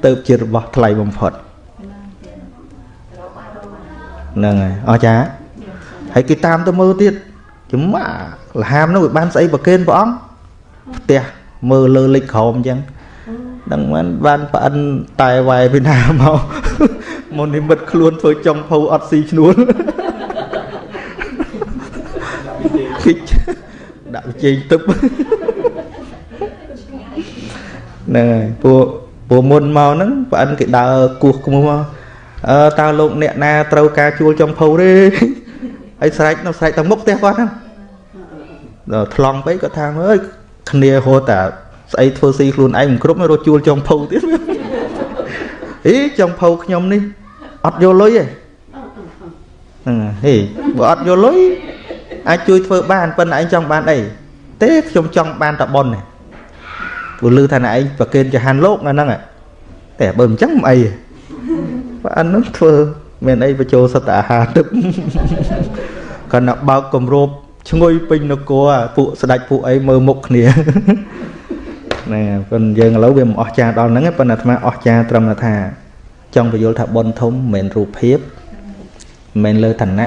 ទៅជារបស់ថ្លៃបំផុតហ្នឹងហើយអស្ចារ្យហើយគេតាមទៅមើលទៀតចំម៉ាលហាមនោះវាបានស្អីប្រកេនព្រះអង្គផ្ទះមើលលើលេខក្រោមអញ្ចឹងដឹងមិនបានប្អិនតែវាយពីណាមកមុននិមិត្តខ្លួនធ្វើចុងភៅអត់ស៊ីឈ្នួលគិចដាក់វិជ័យទឹក ហ្នឹងហើយពួកពួកមុនមកហ្នឹងប្អិនគេដើរគោះគោះមកអឺតើលោកអ្នកណាត្រូវការជួលចុងភៅទេហើយស្រែកនៅស្រែកទៅមុខផ្ទះគាត់ហ្នឹងដល់ថ្លង់ពេកគាត់ថាអើយគ្នាហូតតែស្អីធ្វើស៊ីខ្លួនឯងមិនគ្រប់រត់ជួលចុងភៅទៀតអីចុងភៅខ្ញុំនេះអត់យកលុយទេហ្នឹងហេបើអត់យកលុយអាចជួយធ្វើបានប៉ុន្តែឯងចង់បានអីទេខ្ញុំចង់បានតែប៉ុនទេ ព្រោះលឺថាណែឯងប្រកេនចហានលោកអាហ្នឹងតែបើមិនចឹងមិនអីបើអានោះធ្វើមានអីបញ្ចូលសត្វអាហារទឹកគាត់ណាបើកគម្របឈ្ងុយពេញនគរពួកស្ដេចពួកអីមើលមុខគ្នាណាប៉ុន្តែយើងឥឡូវវាមិនអស់ចាដល់ហ្នឹងប៉ុន្តែអាត្មាអស់ចាត្រឹមថា ចង់បញ្យល់ថាបុណ្យធំមិនមែនរូបភាពមិនមែនលើឋានៈមិន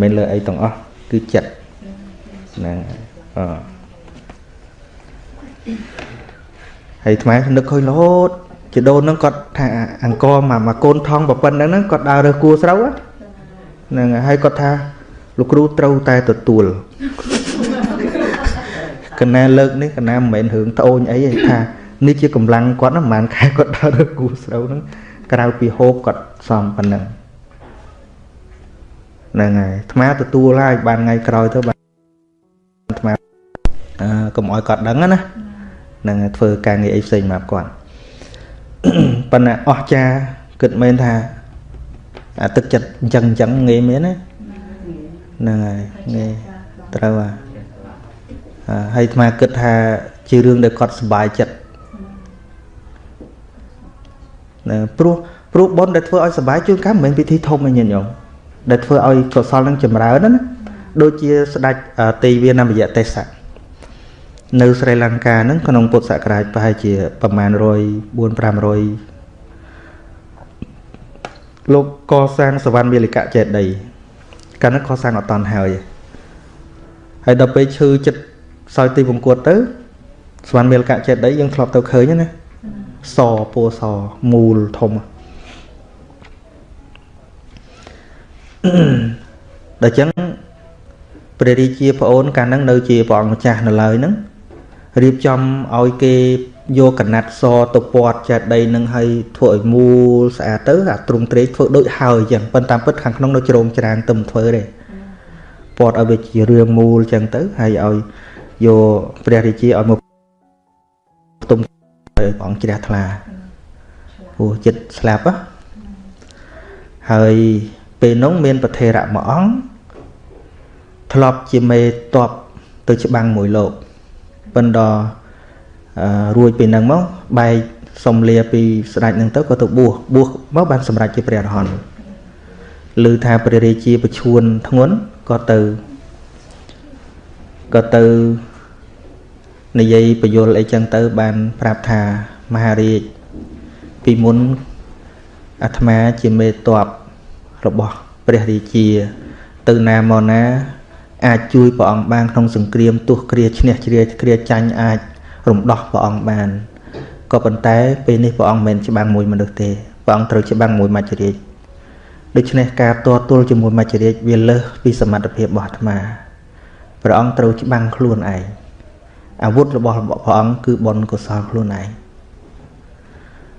មែនលើអីទាំងអស់គឺចិត្តហ្នឹងអ ហើយអាត្មានឹកឃើញរហូតជីដូនហ្នឹងគាត់ថាអង្គមកមកកូនថងប្រពន្ធហ្នឹងគាត់ដើររើសគួរស្រូវហ្នឹងហើយគាត់ថាលោកគ្រូត្រូវតែទទួលកណាលើកនេះកណាមិនមែនរឿងត្អូញអីទេថានេះជាកម្លាំងគាត់ណាប្រហែលខែគាត់ដើររើសគួរស្រូវហ្នឹងក្រៅពីហូបគាត់សំប៉ុណ្ណឹងហ្នឹងហើយអាត្មាទទួលហើយបានថ្ងៃក្រោយទៅបានអាត្មាអឺកុំអោយគាត់ដឹងណាហ្នឹងធ្វើការងារអីផ្សេងមកគាត់ប៉ុន្តែអស់ចាគិតមែនថាអាទឹកចិត្តអញ្ចឹងអញ្ចឹងងាយមែនណាហ្នឹងហើយងាយត្រូវហើយហើយអាត្មាគិតថាជារឿងដែលគាត់សុបាយចិត្តណាព្រោះព្រោះបុណ្យដែលធ្វើឲ្យសុបាយជួនកាលមិនមែនពិធីធំទេញាតិញោមដែលធ្វើឲ្យកុសលនឹងចម្រើនណាដូចជាស្ដេចទេវានមយៈទេសៈ នៅស្រីលង្កាហ្នឹងក្នុងពុទ្ធសករាជប្រហែលជាប្រមាណ100 4 500លោកកសាងសវណ្ណមាលិកៈចេតីកាលនោះកសាងអត់តាន់ហើយហើយដល់ពេលឈឺចិត្តសោយទីពង្គត់ទៅសវណ្ណមាលិកៈចេតីយើងធ្លាប់ទៅឃើញណាសពោសមូលធំដល់ចឹងព្រះរាជាប្អូនកាលហ្នឹងនៅជាព្រះអង្គម្ចាស់នៅឡើយហ្នឹង រៀបចំឲ្យគេយកកណាត់សទៅពាត់ចេតីនឹងឲ្យធ្វើឲ្យមូលស្អាតទៅអាទ្រង់ត្រេកធ្វើដូចហើយអញ្ចឹងប៉ុន្តែពិតខាងក្នុងនៅជ្រោមច្រានទឹមធ្វើទេពាត់ឲ្យវាជារឿងមូលអញ្ចឹងទៅហើយឲ្យយកព្រះរាជាឲ្យមកផ្ទុំឲ្យព្រះអង្គជ្រះថ្លាព្រោះចិត្តស្លាប់ហើយពេលនោះមានប្រធេរៈមួយអង្គធ្លាប់ជាមេតបទៅច្បាំងមួយលោក ប៉ុន្តែរួចពីនឹងមកបែកសុំលាពីស្ដេចនឹងទៅក៏ទៅបួសបួសមកបានសម្រេចជាព្រះអរហន្តឮថាព្រះរាជាប្រឈួនធ្ងន់ក៏ទៅក៏ទៅនិយាយពយល់អីចឹងទៅ បានប្រាប់ថាមហារាជពីមុនអាត្មាជាមេតបរបស់ព្រះរាជា ទៅណាមកណា អាចជួយព្រះអង្គបានក្នុងសង្គ្រាមទោះគ្រាឈ្នះជ្រាគ្រាចាញ់អាចរំដោះព្រះអង្គបានក៏ប៉ុន្តែពេលនេះព្រះអង្គមិនច្បាំងមួយមនុស្សទេព្រះអង្គត្រូវច្បាំងមួយមច្ចរាជដូច្នេះការតទល់ជាមួយមច្ចរាជវាលើសពីសមត្ថភាពរបស់អាត្មាព្រះអង្គត្រូវច្បាំងខ្លួនឯងអាវុធរបស់ព្រះអង្គគឺបុណ្យកុសលខ្លួនឯង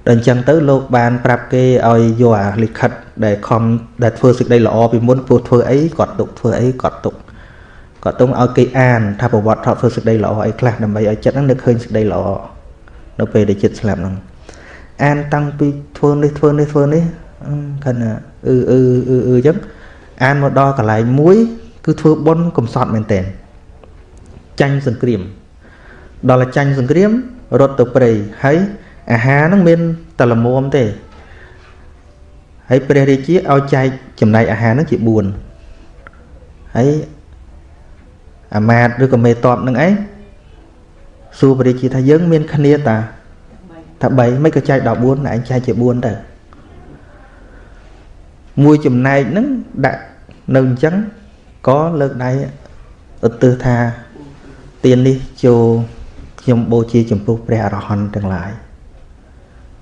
ដល់អញ្ចឹងទៅលោកបានប្រាប់គេឲ្យយកអាលិខិតដែលខំដែលធ្វើសេចក្តីល្អពីមុនពោះធ្វើអីគាត់ទុកធ្វើអីគាត់ទុក គាត់ទុំឲ្យគេអានថាប្រវត្តិថតធ្វើសេចក្តីល្អអីខ្លះដើម្បីឲ្យចិត្តហ្នឹងនឹកឃើញសេចក្តីល្អនៅពេលដែលចិត្តស្លាប់ហ្នឹងអានតាំងពីធ្វើនេះធ្វើនេះធ្វើនេះគាត់ណាអឺអឺអឺអឺអញ្ចឹងអានមកដល់កន្លែងមួយ គឺធ្វើបុណ្យកំសត់មែនតើចាញ់សង្គ្រាម ដល់ចាញ់សង្គ្រាមរត់ទៅព្រៃហើយអាហារហ្នឹងមានតែល្មមទេហើយព្រះរាជាឲ្យចែកចំណែកអាហារហ្នឹងជា4ហើយ អាមាតឬក៏មេតបនឹងឯងសួរព្រះរាជាថាយើងមានគ្នាតាថា3មិនក៏ចែកដល់4ឯងចែកជា4ទៅមួយចំណែកហ្នឹងដាក់នៅអញ្ចឹងក៏លើកដៃឧទ្ទិសថាទាននេះចូលខ្ញុំបូជាចំពោះព្រះអរហន្តទាំងឡាយ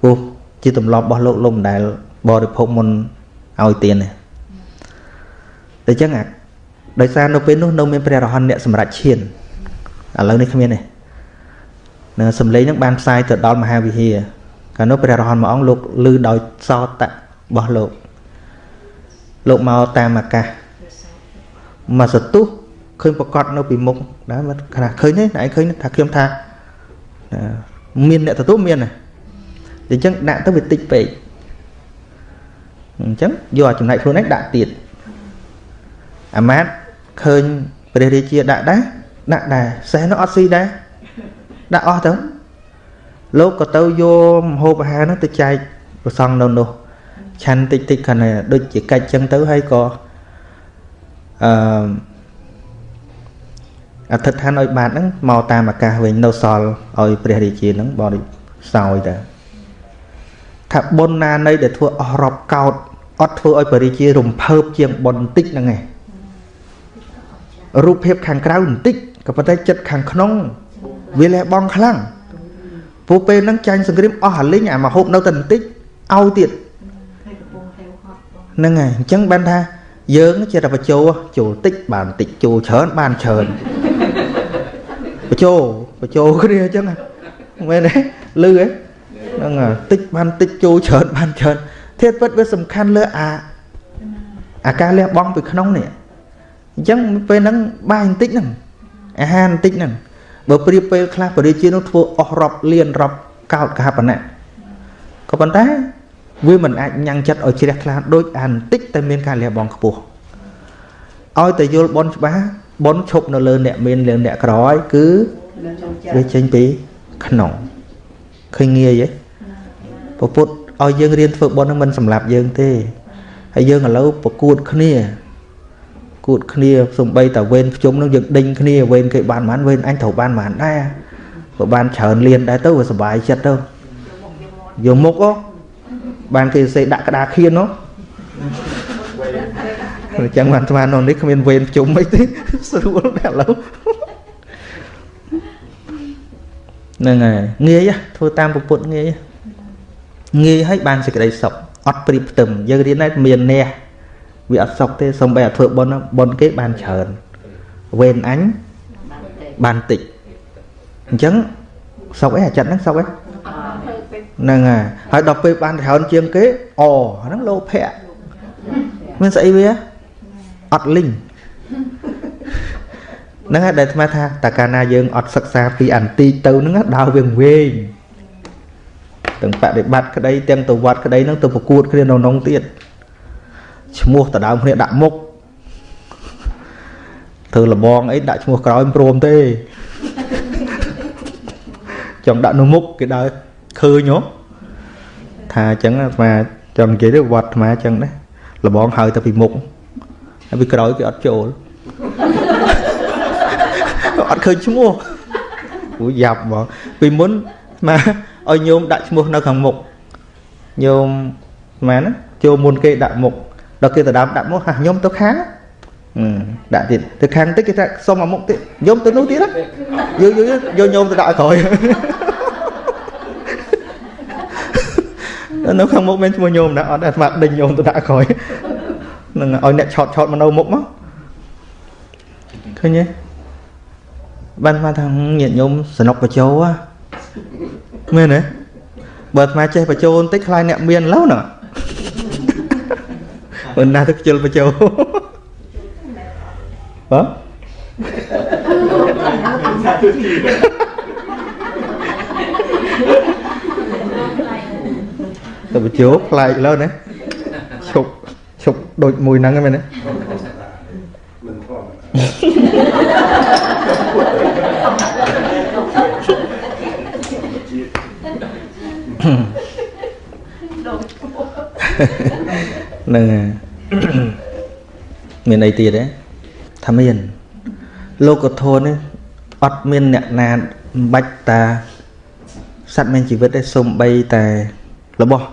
ព្រោះជាទម្លាប់របស់លោកលោកមិនដែលបរិភោគមុនឲ្យទានទេតែចឹងអា ដោយសារនៅពេលនោះនៅមានព្រះអរហន្តអ្នកសម្រាប់ឈានឥឡូវនេះគ្មានទេនៅសំឡេងនឹងបានផ្សាយទៅដល់មហាវិហារកាលនោះព្រះអរហន្តមួយអង្គលោកឮដោយសោតៈរបស់លោកលោកមកតាមអាកាសមកសទុះឃើញប្រកាសនៅពីមុខដែរខ្លះឃើញទេតែឯងឃើញថាខ្ញុំថាមានអ្នកទទួលមានណាអញ្ចឹងដាក់ទៅវាតិចពេកអញ្ចឹងយកចំណែកខ្លួនឯងដាក់ទៀតអាម៉ាត ឃើញព្រះរាជាដាក់ដែរដាក់ដែរសេះនោះអត់ស៊ីដែរដាក់អស់ទៅលោកក៏ទៅយកមហូបអាហារនោះទៅចែកប្រសង់នៅនោះឆាន់តិចតិចគាត់ដូចជាកាច់ចឹងទៅហើយក៏អឺអធិដ្ឋានឲ្យបានហ្នឹងមកតាមអាកាសវិញនៅសល់ឲ្យព្រះរាជាហ្នឹងបរិសោយទៅថាបុណ្យណានៃដែលធ្វើអស់រាប់កោតអត់ធ្វើឲ្យព្រះរាជារំភើបជាងបុណ្យបន្តិចហ្នឹងឯង រូបភាពខាងក្រៅបន្តិចក៏ប៉ុន្តែចិត្តខាងក្នុងវាលះបង់ខ្លាំងព្រោះពេលហ្នឹងចាញ់សង្គ្រាមអស់អាលិញអាមកហូបនៅតែបន្តិចឲ្យទៀតហ្នឹងហើយអញ្ចឹងបានថាយើងជាតែបញ្ចូលចូលតិចបានតិចចូលច្រើនបានច្រើនបញ្ចូលបញ្ចូលគ្នាអញ្ចឹងមែនទេលឺហ៎ហ្នឹងតិចបានតិចចូលច្រើនបានច្រើនធាតុពិតវាសំខាន់លើអាអាការលះបង់ពីក្នុងនេះ អញ្ចឹងពេលហ្នឹងបាយបន្តិចហ្នឹងអាហារបន្តិចហ្នឹងបើប្រៀបពេលខ្លះបរិជានោះធ្វើអស់រាប់លានរាប់កោតកហបណៈក៏ប៉ុន្តែវាមិនអាចញ៉ាំងចិត្តឲ្យជ្រះថ្លាដូចអាបន្តិចតែមានការលះបង់ខ្ពស់ឲ្យតែយល់បនច្បាស់បនឈប់នៅលើអ្នកមានលើអ្នកក្រហើយគឺវាចេញពីក្នុងឃើញងាយទេពពុទ្ធឲ្យយើងរៀនធ្វើបននឹងមិនសម្លាប់យើងទេហើយយើងឥឡូវប្រកួតគ្នា គួតគ្នាសំបីតាវេនភ្ជុំនឹងយើងដេញគ្នាវេនគេបានប៉ុន្មានវេនអញត្រូវបានប៉ុន្មានដែរបើបានច្រើនលៀនដែរទៅវាសុបាយចិត្តទៅយកមុខអូបានគេសេដាក់ក្តារខៀននោះអញ្ចឹងបានស្មាននោះនេះគ្មានវេនភ្ជុំអីទេស្រួលដែរឥឡូវហ្នឹងហើយងាយធ្វើតាមពុទ្ធងាយងាយឲ្យបានសេចក្តីសុខអត់ព្រៀបផ្ទឹមយើងរៀនដែរមានអ្នក វាអត់សុខទេសំបីតែធ្វើបុណ្យបុណ្យគេបានច្រើនវេនអញបានតិចអញ្ចឹងសុខអីអាចិតហ្នឹងសុខអីហ្នឹងហើយហើយដល់ពេលបានច្រើនជាងគេអហ្នឹងលោភៈមានស្អីវាអត់លីងហ្នឹងហើយដែលអាត្មាថាតើកាលណាយើងអត់សិក្សាពីអន្តិទៅហ្នឹងដើរវៀងវែងទាំងបដិបត្តិក្តីទាំងទៅវត្តក្តីហ្នឹងទៅប្រកួតគ្នានៅក្នុងទៀត ឈ្មោះតដើមគ្នាដាក់មុខធ្វើលបងអីដាក់ឈ្មោះក្រោយមិនព្រមទេចង់ដាក់នៅមុខគេដើរឃើញហ៎ថាអញ្ចឹងអាត្មាចង់និយាយទៅវត្តអាត្មាអញ្ចឹងដែរលបងហៅទៅពីមុខហើយពីក្រោយគេអត់ចូលអត់ឃើញឈ្មោះអូយ៉ាប់ហ្មងពីមុនមកឲ្យញោមដាក់ឈ្មោះនៅខាងមុខញោមម៉ែណាចូលមុនគេដាក់មុខ ដល់គេទៅដើមដាក់មុខហាញោមទៅខាងដាក់ទៀតទៅខាងតិចគេថាសុំមកមុខទៀតញោមទៅនោះទៀតយកយកយកញោមទៅដាក់ឲ្យក្រោយនៅខាងមុខមានឈ្មោះញោមណាអត់អាត្មាដេញញោមទៅដាក់ក្រោយនឹងឲ្យអ្នកឆោតឆោតមកនៅមុខមកឃើញទេបានថាថាញាតិញោមសនុកបជោមែនទេបើអាត្មាចេះបជោបន្តិចខ្លាចអ្នកមានឡូវណា បើណាស់ទៅខ្ជិលបជោបាទទៅបជោប្លែកលើណាឈប់ឈប់ដូចមួយហ្នឹងហ្នឹងមែនទេមិនធម្ម នឹងមានអីទៀតទេថាមាន លោកធម៌នេះអត់មានអ្នកណាបាច់តាសត្វមានជីវិតទេសំបីតែរបស់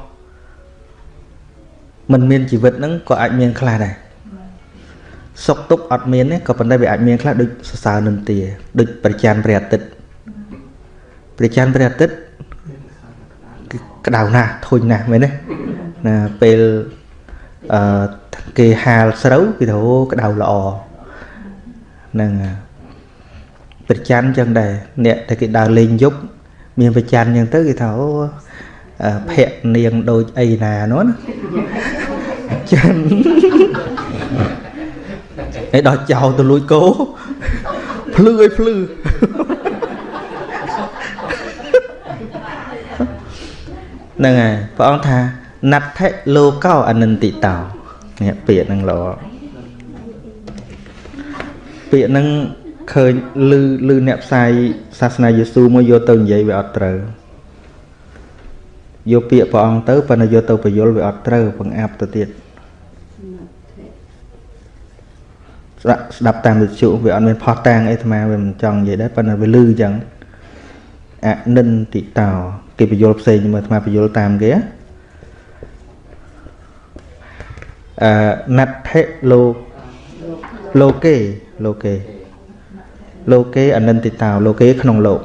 មិនមានជីវិតហ្នឹងក៏អាចមានខ្លះដែរសុខទុក្ខអត់មានទេក៏ប៉ុន្តែវាអាចមានខ្លះដូចសរសើរនឹងទាដូចប្រច័នព្រះអាទិត្យប្រច័នព្រះអាទិត្យគឺក្តៅណាស់ធុញណាស់មែនទេណាពេល អឺគេហាលស្រូវគេទៅក្តៅល្អហ្នឹងប្រច័នចឹងដែរអ្នកតែគេដើរលេងយប់មានប្រច័នចឹងទៅគេថាអូភ័ក្រនាងដូចអីណានោះណាចឹងឯដល់ចោលទៅលួចគោភ្លឺឲ្យភ្លឺហ្នឹងហើយព្រះអង្គថា ណដ្ឋិលោកោអនន្តិតោនេះពាក្យហ្នឹងល្អពាក្យហ្នឹងឃើញលឺលឺអ្នកផ្សាយសាសនាយេស៊ូមកយកទៅនិយាយវាអត់ត្រូវយកពាក្យព្រះអង្គទៅប៉ុន្តែយកទៅបញ្យលវាអត់ត្រូវបង្អាប់ទៅទៀតស្ដាប់ស្ដាប់តាមវិទ្យុវាអត់មានផុសតាងអីអាត្មាវាមិនចង់និយាយដែរប៉ុន្តែវាលឺអញ្ចឹងអនិន្តិតោគេបញ្យលផ្សេងមើលអាត្មាបញ្យលតាមគេ អឺណដ្ឋិលោកលោកេលោកេលោកេអនិន្តិតោលោកេក្នុងលោក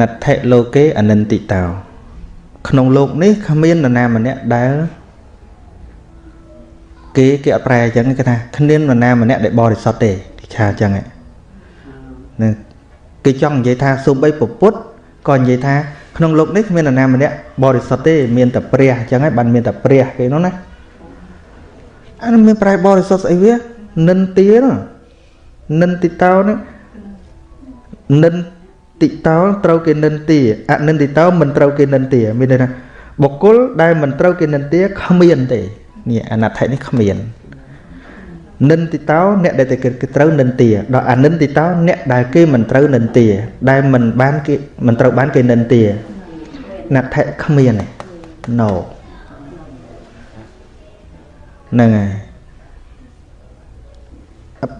ណដ្ឋិលោកេអនិន្តិតោក្នុងលោកនេះគ្មាននរណាម្នាក់ដែលគេគេអត់ប្រែអញ្ចឹងគេថាគ្មាននរណាម្នាក់ដែលបរិសុទ្ធទេទីឆាអញ្ចឹងហ្នឹងគេចង់និយាយថាសូម្បីពពុទ្ធក៏និយាយថា ក្នុងលោកនេះគ្មាននរណាម្នាក់បរិសុទ្ធទេមានតែព្រះអញ្ចឹងហើយបានមានតែព្រះគេនោះណាអានេះមានប្រែបរិសុទ្ធស្អីវានិន្ទានោះនិន្តិតោនេះនិន្តិតោត្រូវគេនិន្ទាអនិន្តិតោមិនត្រូវគេនិន្ទាមានន័យថាបុគ្គលដែលមិនត្រូវគេនិន្ទាគ្មានទេនេះអនត្ថនេះគ្មាន និន្តិតោអ្នកដែលតែគេត្រូវនិន្ទាដល់អនិន្តិតោអ្នកដែលគេមិនត្រូវនិន្ទា ដែលមិនបានគេមិនត្រូវបានគេនិន្ទាណដ្ឋិគ្មានទេ no ហ្នឹងហើយ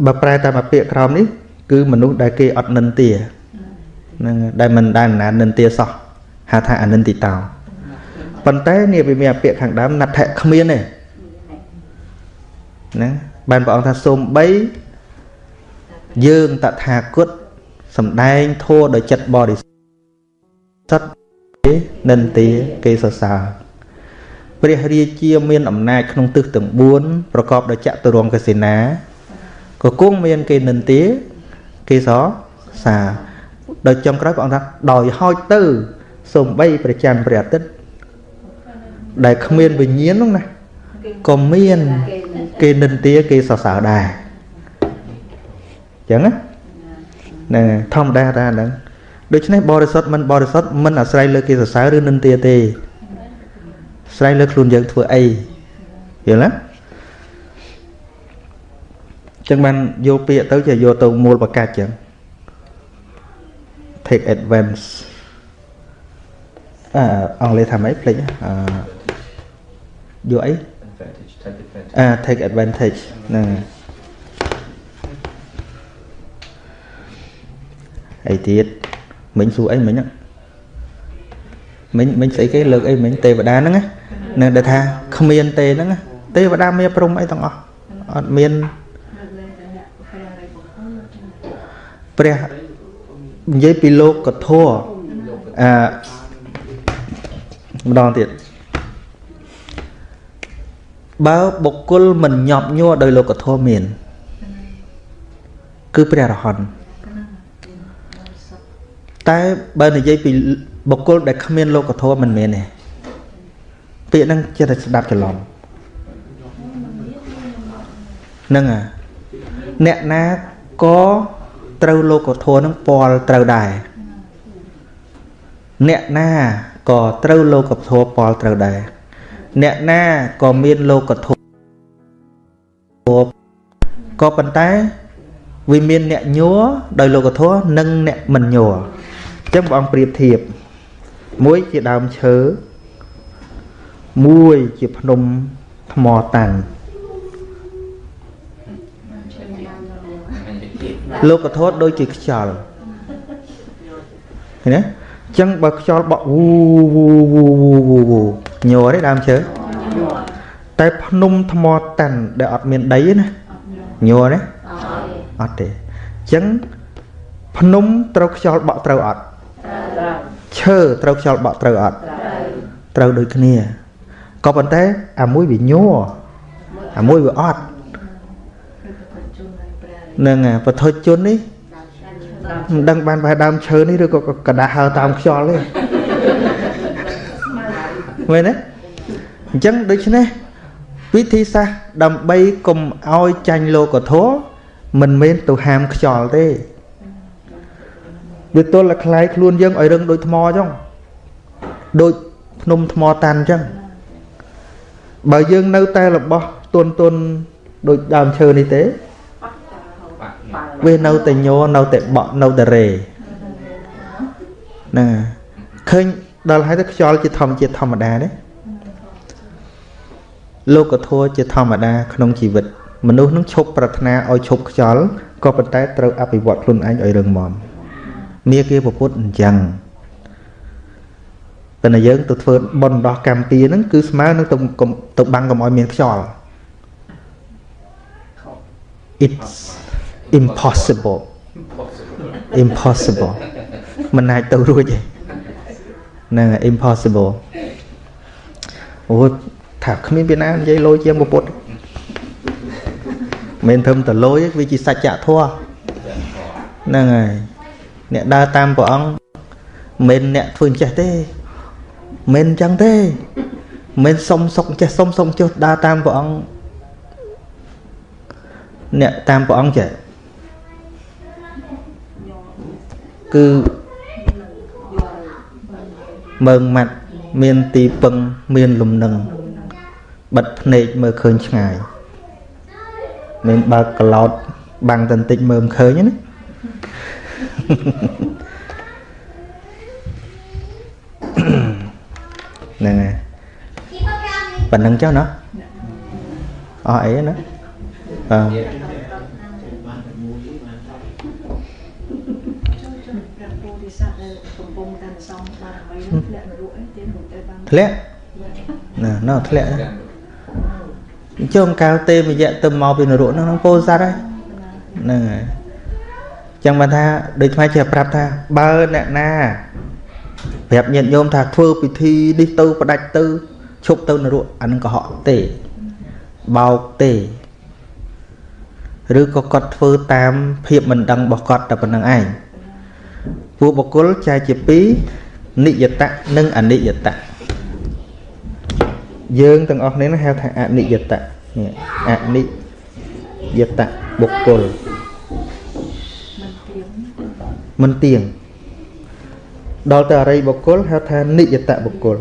បើប្រែតាមពាក្យក្រោមនេះ គឺមនុស្សដែលគេអត់និន្ទាហ្នឹងដែលមិនដែលណានិន្ទាសោះហៅថាអនិន្តិតោប៉ុន្តែនេះវាមានពាក្យខាងដើមណដ្ឋិគ្មានទេណា បានព្រះអង្គថាសូមបីយើងតថាគតសំដែងធัวដោយចិត្តបរិសុទ្ធគេនិន្ទាគេសរសើរព្រះរាជាមានអំណាចក្នុងទិសទាំង4ប្រកបដោយចតុរង្គកសេនាក៏គង់មានគេនិន្ទាគេសរសើរដោយចំក្រោយព្រះអង្គថាដោយហោចទៅសំបីប្រច័នព្រះអាទិត្យដែលគ្មានវិញ្ញាណនោះណាក៏មាន គេនិន្ទាគេសរសើរដែរអញ្ចឹងណាហ្នឹងធម្មតាតាហ្នឹងដូច្នេះបរិសុទ្ធមិនបរិសុទ្ធមិនអាស្រ័យលើគេសរសើរឬនិន្ទាទេស្រ័យលើខ្លួនយើងធ្វើអីយល់ទេចឹងបានយកពាក្យទៅជាយកទៅមូលបកាច់ចឹង take advance អឺអង់គ្លេសថាម៉េចភ្លេចអឺយកអី advantage take advantage អា take advantage ហ្នឹងអីទៀតមិញសួរអីមិញហ្នឹងមិញមិញស្អីគេលើកអីមិញទេវតាហ្នឹងណានៅដែលថាគ្មានទេហ្នឹងណាទេវតាមានព្រំអីទាំងអស់អត់មានព្រះនិយាយពីលោកកធរអឺម្ដងទៀត បើបុគ្គលមិនញាប់ញ័រដោយលោកធម៌មាន គឺព្រះរហន្តតែបើនិយាយពីបុគ្គលដែលគ្មានលោកធម៌មិនមែនទេពាក្យហ្នឹងចេះតែស្ដាប់ច្រឡំហ្នឹងអាអ្នកណាក៏ត្រូវលោកធម៌ហ្នឹងពាល់ត្រូវដែរអ្នកណាក៏ត្រូវលោកធម៌ពាល់ត្រូវដែរ អ្នកណាក៏មានលោកធម៌ក៏ប៉ុន្តែវាមានអ្នកញ័រដោយលោកធម៌និងអ្នកមិនញ័រអញ្ចឹងព្រះអង្គប្រៀបធៀបមួយជាដើមឈើមួយជាភ្នំថ្មតាំងលោកធម៌ដូចជាខ្យល់ឃើញទេអញ្ចឹងបើខ្យល់បក់វូវូវូវូវូវូ ញ័រទេដើមឈើតែភ្នំថ្មតាន់ដែលអត់មានដីទេណាញ័រទេអត់ទេអញ្ចឹងភ្នំត្រូវខ្យល់បក់ត្រូវអត់ឈើត្រូវខ្យល់បក់ត្រូវអត់ត្រូវដូចគ្នាក៏ប៉ុន្តែអាមួយវាញ័រអាមួយវាអត់នឹងបឋិជននេះមិនដឹងបានបែរដើមឈើនេះឬក៏กระដាស់ហើតាមខ្យល់ទេ មែនទេអញ្ចឹងដូច្នេះវិធីសាស្ត្រដើម្បីកុំឲ្យចាញ់លោកធម៌មិនមែនទៅហាមខ្យល់ទេវាទល់តែคล้ายខ្លួនយើងឲ្យរឹងដូចថ្មអញ្ចឹងដូចភ្នំថ្មតាន់អញ្ចឹងបើយើងនៅតែរបស់ទុនទុនដូចដើមឈើនេះទេវានៅតែញ័រនៅតែបក់នៅតែរេណាឃើញ ដល់ហើយទៅខ្យល់ជាធម្មជាតិធម្មតាទេលោកធម៌ជាធម្មតាក្នុងជីវិត មនុស្សនឹងឈប់ប្រាថ្នាឲ្យឈប់ខ្យល់ក៏ប៉ុន្តែត្រូវអភិវឌ្ឍខ្លួនឯងឲ្យរឹងមាំមាគាពុទ្ធអញ្ចឹងតែយើងទៅធ្វើបន់ដោះកម្មពីហ្នឹងគឺស្មើនឹងទៅទៅបាំងកុំឲ្យមានខ្យល់ it's impossible impossible មិនអាចទៅរួចទេ ហ្នឹង impossible អូថាគ្មានពីណានិយាយលយជាងពុទ្ធមិនធំតលយវាជាសច្ចធម៌ហ្នឹងហើយអ្នកដើរតាមព្រះអង្គមិនអ្នកធ្វើអញ្ចេះទេមិនអញ្ចឹងទេមិនសុំសុកចេះសុំសុំចុះដើរតាមព្រះអង្គអ្នកតាមព្រះអង្គចេះគឺ មើងម៉ាត់មានទីពឹងមានលំនឹងបិទភ្នែកមើលឃើញឆ្ងាយមិនបើកក្លោតបាំងតន្តិចមើលមិនឃើញណាហ្នឹងហើយប៉ណ្ណឹងចុះណាអស់អីណាអឺ ធ្លាក់ណាណោធ្លាក់ចុងកៅទេវយៈទៅមកពីនរកហ្នឹងពោស័តហើយហ្នឹងហើយចឹងបានថាដូចថ្មជាប្រាប់ថាបើអ្នកណាប្រាប់ញាតិញោមថាធ្វើពិធីនេះទៅផ្ដាច់ទៅឈប់ទៅនរកអានឹងកុហកទេបោកទេឬក៏គាត់ធ្វើតាមភាពមិនដឹងរបស់គាត់តែប៉ុណ្្នឹងឯងពួកបុគ្គលចែកជា2និយតៈនិងអនិយតៈ យើងទាំងអស់គ្នាហៅថាអនិយតៈនេះអនិយតៈបុគ្គលមិនទៀងដល់ទៅអរិយបុគ្គលហៅថានិយតៈបុគ្គល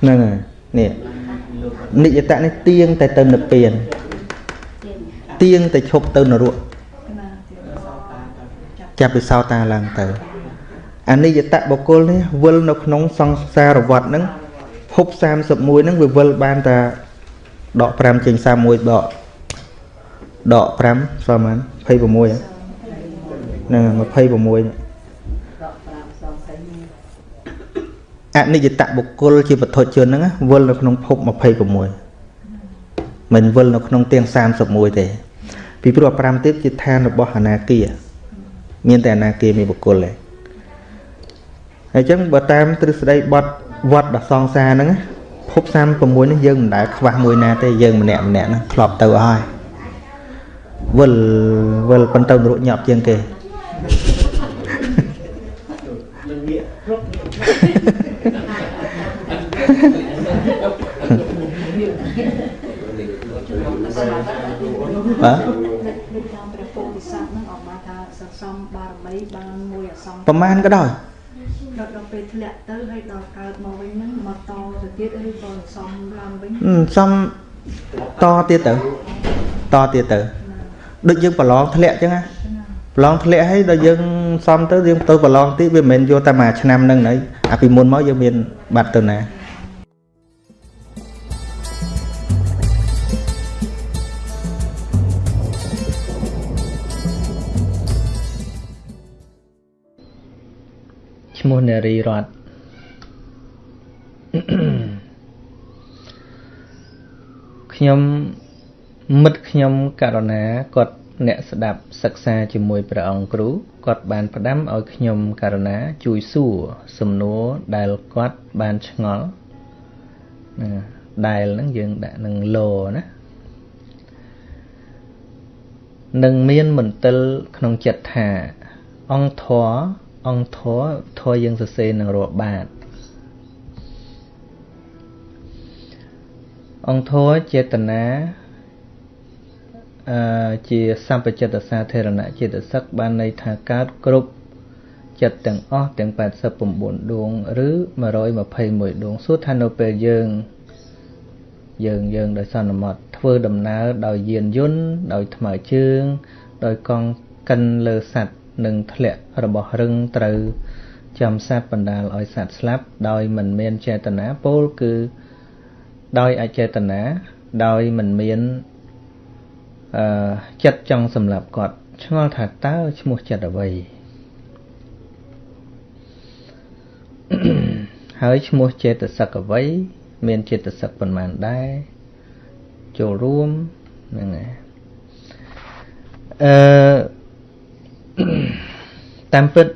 ហ្នឹងហើយនេះនិយតៈនេះទៀងតែទៅនិព្វានទៀងតែឈប់ទៅនរកចាប់ពីសោតាឡើងទៅអនិច្ចតបុគ្គលនេះវិលនៅក្នុងសង្សារវដ្តហ្នឹង ភព31ហ្នឹងវាវិលបានតែដក5ចេញ31ដកដក5ស្មើ26ហ្នឹង26អនិច្ចតបុគ្គលជាវត្ថុជនហ្នឹងវិលនៅក្នុងភព26មិនវិលនៅក្នុងទាំង31ទេពីព្រោះ5ទៀតជាឋានរបស់អនាគាមានតែអនាគាមានបុគ្គលទេហើយអញ្ចឹងបើតាមទ្រឹស្ដីបត់ វត្តដ៏សងសាហ្នឹងភព36នេះយើងមិនដែលខ្វះមួយណាទេយើងម្នាក់ម្នាក់ហ្នឹងធ្លាប់ទៅហើយវិលវិលប៉ុន្តែរួចញាប់ជាងគេនឹងងាកគ្រប់បាទព្រះពោធិសត្វហ្នឹងអត់បានថាសន្សំបារមីបានមួយអសង្ខប្រមាណក៏ដោយ ដល់ដល់ពេលធ្លាក់ទៅហើយដល់កើតមកវិញហ្នឹងមកតទៅទៀតឬក៏សំឡើងវិញសំតទៀតទៅតទៀតទៅដូចយើងប្រឡងធ្លាក់អញ្ចឹងណាប្រឡងធ្លាក់ហើយដល់យើងសំទៅយើងទៅប្រឡងទៀតវាមិនមែនយកតែមួយឆ្នាំហ្នឹងហើយអាពីមុនមកយើងមានបាត់ទៅណា ឈ្មោះនារីរតខ្ញុំមិត្តខ្ញុំករណាគាត់អ្នកស្ដាប់សិក្សាជាមួយព្រះអង្គគ្រូគាត់បានផ្ដាំឲ្យខ្ញុំករណាជួយសួរសំណួរដែលគាត់បានឆ្ងល់ណាដែលហ្នឹងយើងដាក់នឹងលោណានឹងមានមន្ទិលក្នុងចិត្តថាអង្គធរ អង្គធរធរយើងសរសេរនឹងរាប់បាតអង្គធរចេតនាអឺជាសម្បចិត្តសាធារណៈចេតសិកបានន័យថាកើតគ្រប់ចិត្តទាំងអស់ទាំង89ដួងឬ121ដួងសួរថានៅពេលយើងយើងយើងដោយសន្មត់ធ្វើដំណើរដោយយានយន្តដោយថ្មើរជើងដោយកង់កិនលើសัตว์ និងធ្លាក់របស់រឹងត្រូវចាំសត្វបណ្ដាលឲ្យសត្វស្លាប់ដោយមិនមានចេតនាពោលគឺដោយអចេតនាដោយមិនមានអឺចិត្តចង់សម្លាប់គាត់ឆ្ងល់ថាតើឈ្មោះចិត្តអ្វីហើយឈ្មោះចេតសិកអ្វីមានចេតសិកប៉ុន្មានដែរចូលរួមហ្នឹងហើយអឺ តាមពិត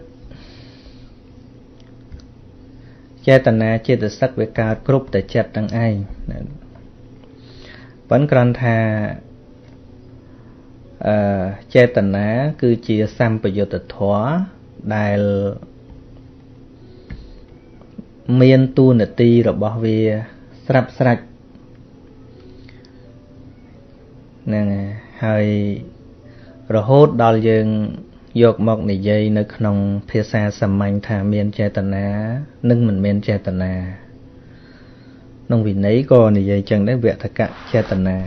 ចេតនាចេតសិកវាកើតគ្រប់តែចិត្តទាំងឯងប៉ុន្តែគ្រាន់ថាអឺចេតនាគឺជាសម្បយុទ្ធធម៌ដែលមានទូនាទីរបស់វាស្រាប់ស្រាច់ហ្នឹងហើយរហូតដល់យើង យកមកនិយាយនៅក្នុងភាសាសាមញ្ញថាមានចេតនានិងមិនមានចេតនាក្នុងវិន័យក៏និយាយចឹងដែរវតកៈចេតនា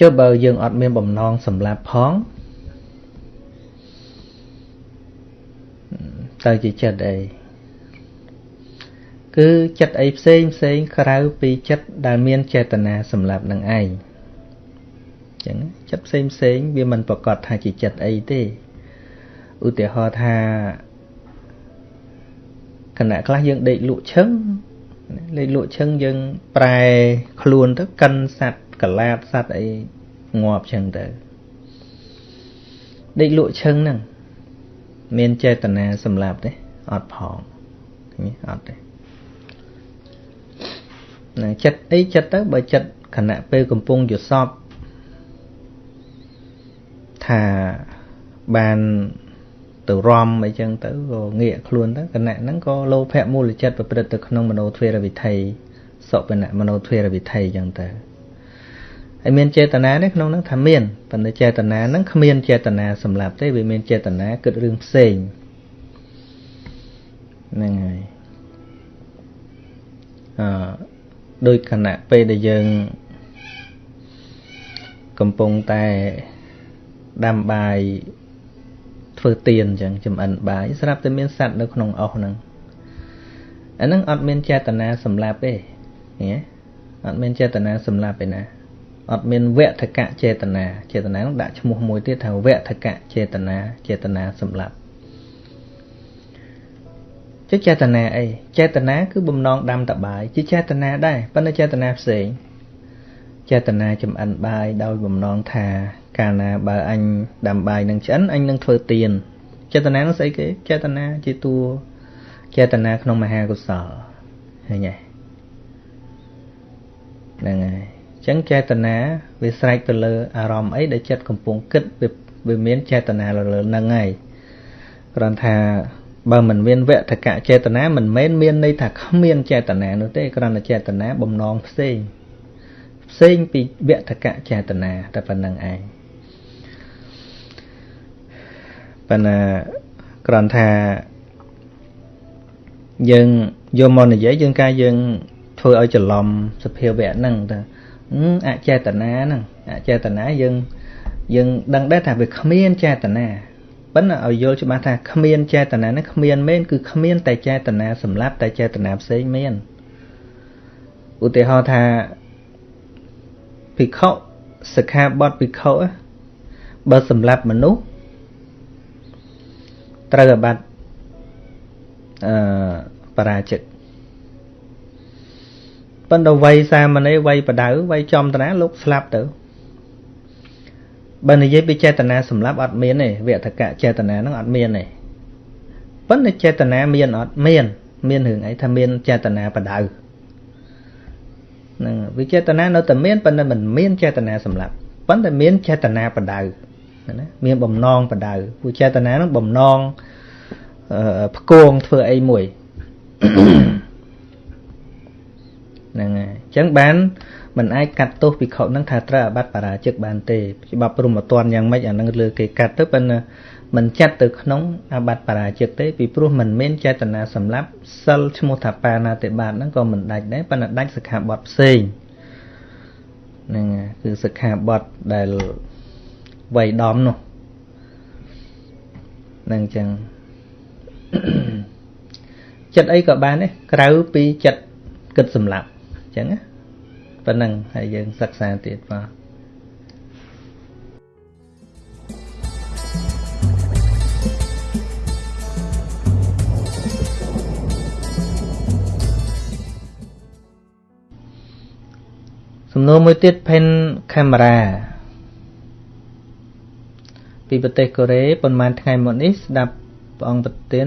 ចុះបើយើងអត់មានបំណងសម្លាប់ផងតើជាចិត្តអីគឺចិត្តអីផ្សេងផ្សេងក្រៅពីចិត្តដែលមានចេតនាសម្លាប់នឹងឯង ចឹងចិត្តផ្សេងផ្សេងវាមិនប្រកាសថាជាចិត្តអីទេឧទាហរណ៍ថាគណៈខ្លះយើងដេកលក់ឈឹងលេខលក់ឈឹងយើងប្រែខ្លួនទៅកិនសัตว์កលាតសัตว์អីងាប់ចឹងទៅដេកលក់ឈឹងហ្នឹងមានចេតនាសម្លាប់ទេអត់ផងនេះអត់ទេណាចិត្តអីចិត្តទៅបើចិត្តខណៈពេលកំពុងយសព ថាបានទៅរំអីចឹងទៅក៏ងាកខ្លួនទៅគណៈហ្នឹងក៏លោភៈមូលចិត្តប្រព្រឹត្តទៅក្នុងមโนទ្វេរវិថីសុបណៈមโนទ្វេរវិថីចឹងទៅហើយមានចេតនានេះក្នុងហ្នឹងថាមានប៉ុន្តែចេតនាហ្នឹងគ្មានចេតនាសម្រាប់ទេវាមានចេតនាគិតរឿងផ្សេងហ្នឹងហើយអឺដោយគណៈពេលដែលយើងកំពុងតែ ដាំបាយធ្វើទៀនអញ្ចឹងចំអិនបាយស្រាប់តែមានសត្វនៅក្នុងអុសហ្នឹងអាហ្នឹងអត់មានចេតនាសម្លាប់ទេឃើញទេអត់មានចេតនាសម្លាប់ទេណាអត់មានវធកៈចេតនាចេតនានោះដាក់ឈ្មោះមួយទៀតថាវធកៈចេតនាចេតនាសម្លាប់ជាចេតនាអីចេតនាគឺបំណងដាំតបាយជាចេតនាដែរប៉ុន្តែចេតនាផ្សេងចេតនាចំអិនបាយដោយបំណងថា កាលណាបើអញដាំបាយនឹងឆ្អិនអញនឹងធ្វើទៀនចេតនានោះស្អីគេចេតនាជាតួចេតនាក្នុងមហាកុសលឃើញទេហ្នឹងហើយអញ្ចឹងចេតនាវាស្រេចទៅលើអារម្មណ៍អីដែលចិត្តកំពុងគិតវាមានចេតនាលើហ្នឹងហើយគ្រាន់ថាបើមិនមានវធកៈចេតនាមិនមែនមានន័យថាគ្មានចេតនានោះទេគ្រាន់តែចេតនាបំណងផ្សេងផ្សេងពីវធកៈចេតនាតែប៉ុណ្្នឹងឯង ប៉ុន្តែគ្រាន់ថាយើងយកមកនិយាយយើងការយើងធ្វើឲ្យច្រឡំសភាវៈហ្នឹងទៅអចេតនាហ្នឹងអចេតនាយើងយើងដឹងដែរថាវាគ្មានចេតនាប៉ុន្តែឲ្យយល់ច្បាស់ថាគ្មានចេតនាហ្នឹងគ្មានមែនគឺគ្មានតែចេតនាសម្រាប់តែចេតនាផ្សេងមែនឧទាហរណ៍ថាភិក្ខុសិក្ខាបទភិក្ខុបើសម្រាប់មនុស្ស ត្រូវអាបត្តិអឺបរាជិកប៉ុន្តែវ័យសាមណេរវ័យបដៅវ័យចំតនាលោកស្លាប់ទៅបើនិយាយពីចេតនាសម្រាប់អត់មានទេវធកៈចេតនាហ្នឹងអត់មានទេប៉ុន្តែចេតនាមានអត់មាន មានរឿងអីថាមានចេតនាបដៅហ្នឹងវិចេតនានៅតែមានប៉ុន្តែមិនមានចេតនាសម្រាប់ប៉ុន្តែមានចេតនាបដៅ ណាមានបំណងបដៅព្រោះចេតនាហ្នឹងបំណងផ្គងធ្វើអីមួយហ្នឹងហើយអញ្ចឹងបានមិនអាចកាត់ទោសភិក្ខុនឹងថាត្រូវអាបត្តិបរាជិកបានទេច្បាប់ព្រមអត់យ៉ាងម៉េចអានឹងលើគេកាត់ទៅប៉ុន្តែមិនចាត់ទៅក្នុងអាបត្តិបរាជិកទេពីព្រោះមិនមានចេតនាសម្រាប់សិលឈ្មោះថាបាណាតិបាតហ្នឹងក៏មិនដាច់ដែរប៉ុន្តែដាច់សិក្ខាបទផ្សេងហ្នឹងគឺសិក្ខាបទដែល វៃដំនោះហ្នឹងអញ្ចឹងចិត្តអីក៏បានដែរក្រៅពីចិត្តគិតសម្លាប់អញ្ចឹងណាប៉ុណ្ណឹងហើយយើងសិក្សាទៀតបាទសំណួរមួយទៀត pen camera ពីប្រទេសកូរ៉េប៉ុន្មានថ្ងៃមុននេះស្ដាប់ព្រះអង្គប្រទាន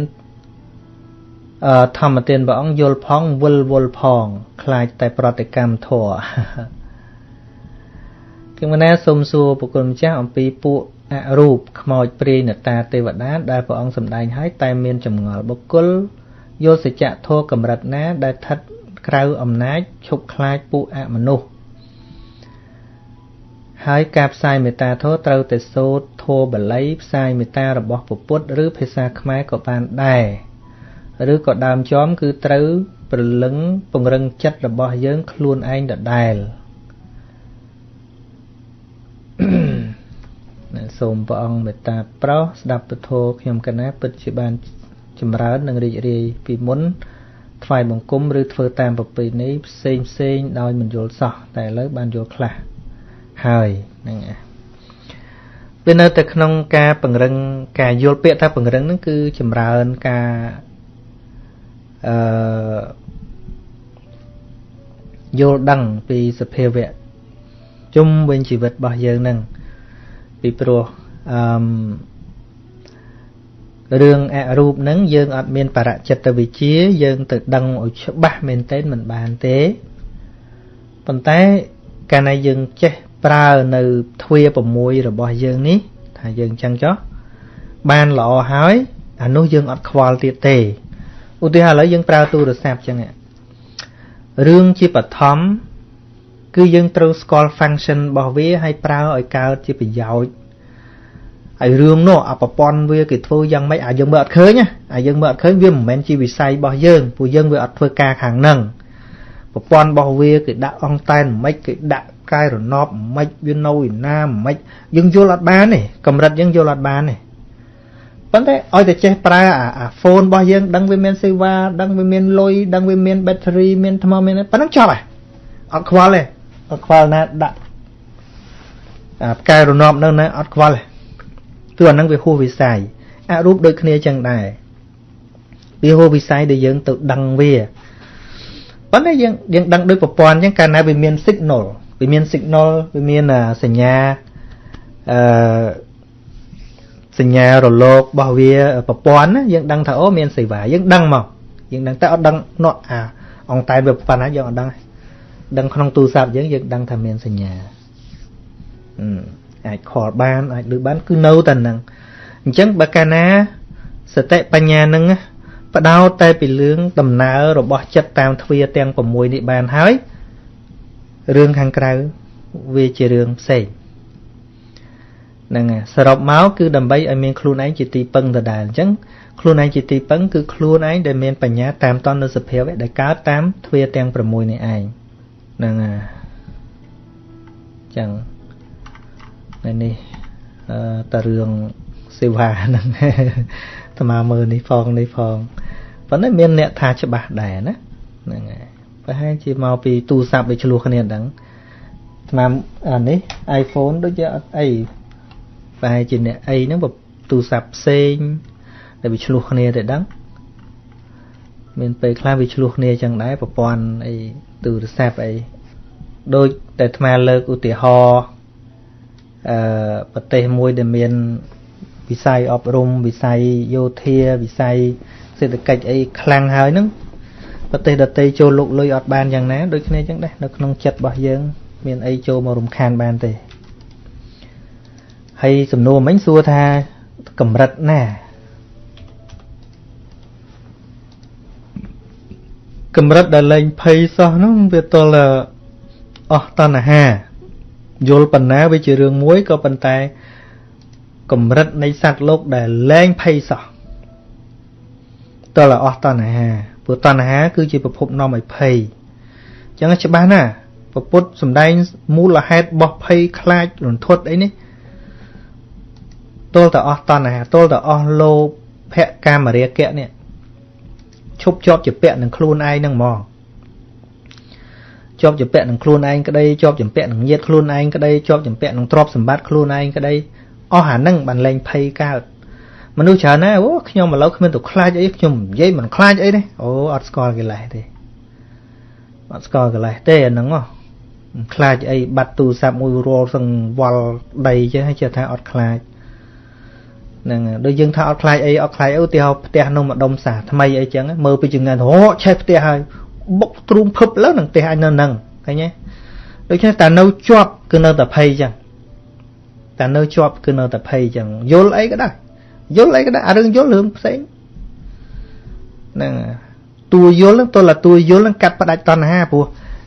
ធម្មទានព្រះអង្គយល់ផងវិលវល់ផងខ្លាចតែប្រតិកម្មធัวគមណាសូមសួរប្រគុណម្ចាស់អំពីពួកអរូបខ្មោចព្រាយនតាទេវតាដែលព្រះអង្គសម្ដែងឲ្យតែមានចម្ងល់បុគ្គលយល់សច្ចធម៌កម្រិតណាដែលស្ថិតក្រៅអំណាចឈប់ខ្លាចពួកអមនុស្ស ហើយការផ្សាយមេត្តាធម៌ត្រូវតែសូត្រធម៌បាលីផ្សាយមេត្តារបស់ពុទ្ធឬភាសាខ្មែរក៏បានដែរឬក៏ដើមចំគឺត្រូវព្រលឹងពង្រឹងចិត្តរបស់យើងខ្លួនឯងដដែលសូមព្រះអង្គមេត្តាប្រោសស្ដាប់ពធខ្ញុំកណាពិតជាបានចម្រើននិងរីករាយពីមុនថ្វាយបង្គំឬធ្វើតាមប្រពៃណីផ្សេងផ្សេងដោយមិនយល់សោះតែឥឡូវបានយល់ខ្លះ ហើយហ្នឹងវានៅតែក្នុងការពង្រឹងការយល់ពាក្យថាពង្រឹងហ្នឹងគឺចម្រើនការអឺយល់ដឹងពីសភាវៈជុំវិញជីវិតរបស់យើងនឹងពីព្រោះអឺរឿងអរូបនឹងយើងអត់មានបរចិត្តវិជា យើងទៅដឹងឲ្យច្បាស់មែនទែនមិនបានទេប៉ុន្តែកាលណាយើងចេះ ប្រើនៅទ្វា6របស់យើងនេះថាយើងចឹងចុះបានល្អហើយអានោះយើងអត់ខ្វល់ទៀតទេឧទាហរណ៍ឥឡូវយើងប្រើទូរស័ព្ទចឹងរឿងជាបឋមគឺយើងត្រូវស្គាល់ function របស់វាហើយប្រើឲ្យកើតជាប្រយោជន៍ហើយរឿងនោះអប្រព័ន្ធវាគេធ្វើយ៉ាងម៉េចអាយើងមើលអត់ឃើញណាអាយើងមើលអត់ឃើញវាមិនមែនជាវិស័យរបស់យើងពួកយើងវាអត់ធ្វើការខាងហ្នឹងប្រព័ន្ធរបស់វាគេដាក់អង្តែនមិនគេដាក់ កាយរណបមិនវានៅឯណាមិនយើងយល់អត់បានទេកម្រិតយើងយល់អត់បានទេប៉ុន្តែឲ្យតែចេះប្រើអាអាហ្វូនរបស់យើងដឹងវាមានសេវាដឹងវាមានលុយដឹងវាមាន battery មានថ្មមានប៉ុណ្ណឹងចប់ហើយអត់ខ្វល់ទេអត់ខ្វល់ណាដាក់អាផ្កាយរណបនៅណាអត់ខ្វល់ទេគឺអាហ្នឹងវាហួសវិស័យអរូបដូចគ្នាចឹងដែរវាហួសវិស័យដែលយើងទៅដឹងវាប៉ុន្តែយើងយើងដឹងដូចប្រព័ន្ធអញ្ចឹងកាលណាវាមាន signal វាមាន signal វាមានសញ្ញាអឺសញ្ញារលករបស់វាប្រព័ន្ធណាយើងដឹងថាអូមានសេវាយើងដឹងមកយើងដឹងតែអត់ដឹងណក់អាអង្តែវាប៉ុណ្ណាយើងអត់ដឹងដឹងក្នុងទូរស័ព្ទយើងយើងដឹងថាមានសញ្ញាអាចខលបានអាចលើបានគឺនៅតែនឹងអញ្ចឹងបើកាលណាសតិបញ្ញានឹងបដោតតែពីរឿងដំណើររបស់ចិត្តតាមទ្វាទាំង6នេះបានហើយ រឿងខាងក្រៅវាជារឿងផ្សេងហ្នឹងសរុបមកគឺដើម្បីឲ្យមានខ្លួនឯងជាទីពឹងដដែលអញ្ចឹងខ្លួនឯងជាទីពឹងគឺខ្លួនឯងដែលមានបញ្ញាតាមតននៅសភាវៈដែលកើតតាមទ្វាទាំង6នេះឯងហ្នឹងហើយចឹងនៅនេះអឺតរឿងសេវាហ្នឹងអាមាមើលនេះផងនេះផងប៉ុន្តែមានអ្នកថាច្បាស់ដែរណាហ្នឹងហើយ ប្រហែលជាមកពីទូរស័ព្ទវាឆ្លោះគ្នាហ្នឹងស្មាអានេះ iPhone ដូចជាអត់អីប្រហែលជាអ្នកអីហ្នឹងទូរស័ព្ទផ្សេងដែលវាឆ្លោះគ្នាទៅដឹងមានពេលខ្លះវាឆ្លោះគ្នាចឹងដែរប្រព័ន្ធអីទូរស័ព្ទអីដូចតែអាត្មាលើកឧទាហរណ៍អឺប្រទេសមួយដែលមានវិស័យអប់រំវិស័យយោធាវិស័យសេដ្ឋកិច្ចអីខ្លាំងហើយហ្នឹង ប្រទេសដទៃចូលលុកលុយអត់បានយ៉ាងណាដូចគ្នាចឹងដែរនៅក្នុងចិត្តរបស់យើង មានអីចូលមករំខានបានទេហើយសំណួរមិញសួរថាកម្រិតណាកម្រិតដែលលែងភ័យសោះហ្នឹងវាទល់អស់តណ្ហាយល់ប៉ុណ្ណាវាជារឿងមួយក៏ប៉ុន្តែកម្រិតនៃសត្វលោកដែលលែងភ័យសោះតើអស់តណ្ហា ព្រោះតណ្ហាគឺជាប្រភពនាំឲ្យភ័យអញ្ចឹងច្បាស់ណាពពុទ្ធសំដែងមូលហេតុរបស់ភ័យខ្លាចរន្ធត់អីនេះទល់តែអស់តណ្ហាទល់តែអស់លោភៈកាមរាគៈនេះឈប់ជាប់ជាពាក់នឹងខ្លួនឯងនឹងហ្មងជាប់ជាពាក់នឹងខ្លួនឯងក្តីជាប់ជាពាក់នឹងញាតខ្លួនឯងក្តីជាប់ជាពាក់នឹងទ្រព្យសម្បត្តិខ្លួនឯងក្តីអស់អានឹងបានលែងភ័យកើត មនុស្សច្រើនណាស់អូខ្ញុំឥឡូវគ្មានទៅខ្លាចអីខ្ញុំនិយាយមិនខ្លាចអីទេអូអត់ស្គាល់កិលេសទេអត់ស្គាល់កិលេសទេអាហ្នឹងហ៎ខ្លាចអីបាត់ទូរស័ព្ទមួយរាល់សឹងវល់ដីចេះហើយចេះថាអត់ខ្លាចហ្នឹងដូចយើងថាអត់ខ្លាចអីអត់ខ្លាចអីឧទាហរណ៍ផ្ទះនោះម្ដុំសាថ្មីអីចឹងមើលពីចង្ងានអូឆេះផ្ទះហើយបុកទ្រូងភឹបលើនឹងផ្ទះអញនៅនឹងឃើញទេដូច្នេះតែនៅជាប់គឺនៅតែភ័យចឹងតែនៅជាប់គឺនៅតែភ័យចឹងយល់អីក៏ដែរ យល់អីក៏ដែរអារឿងយល់រឿងផ្សេងហ្នឹងតួយល់ហ្នឹងទល់តែតួយល់ហ្នឹងកាត់ផ្ដាច់តណ្ហាព្រោះ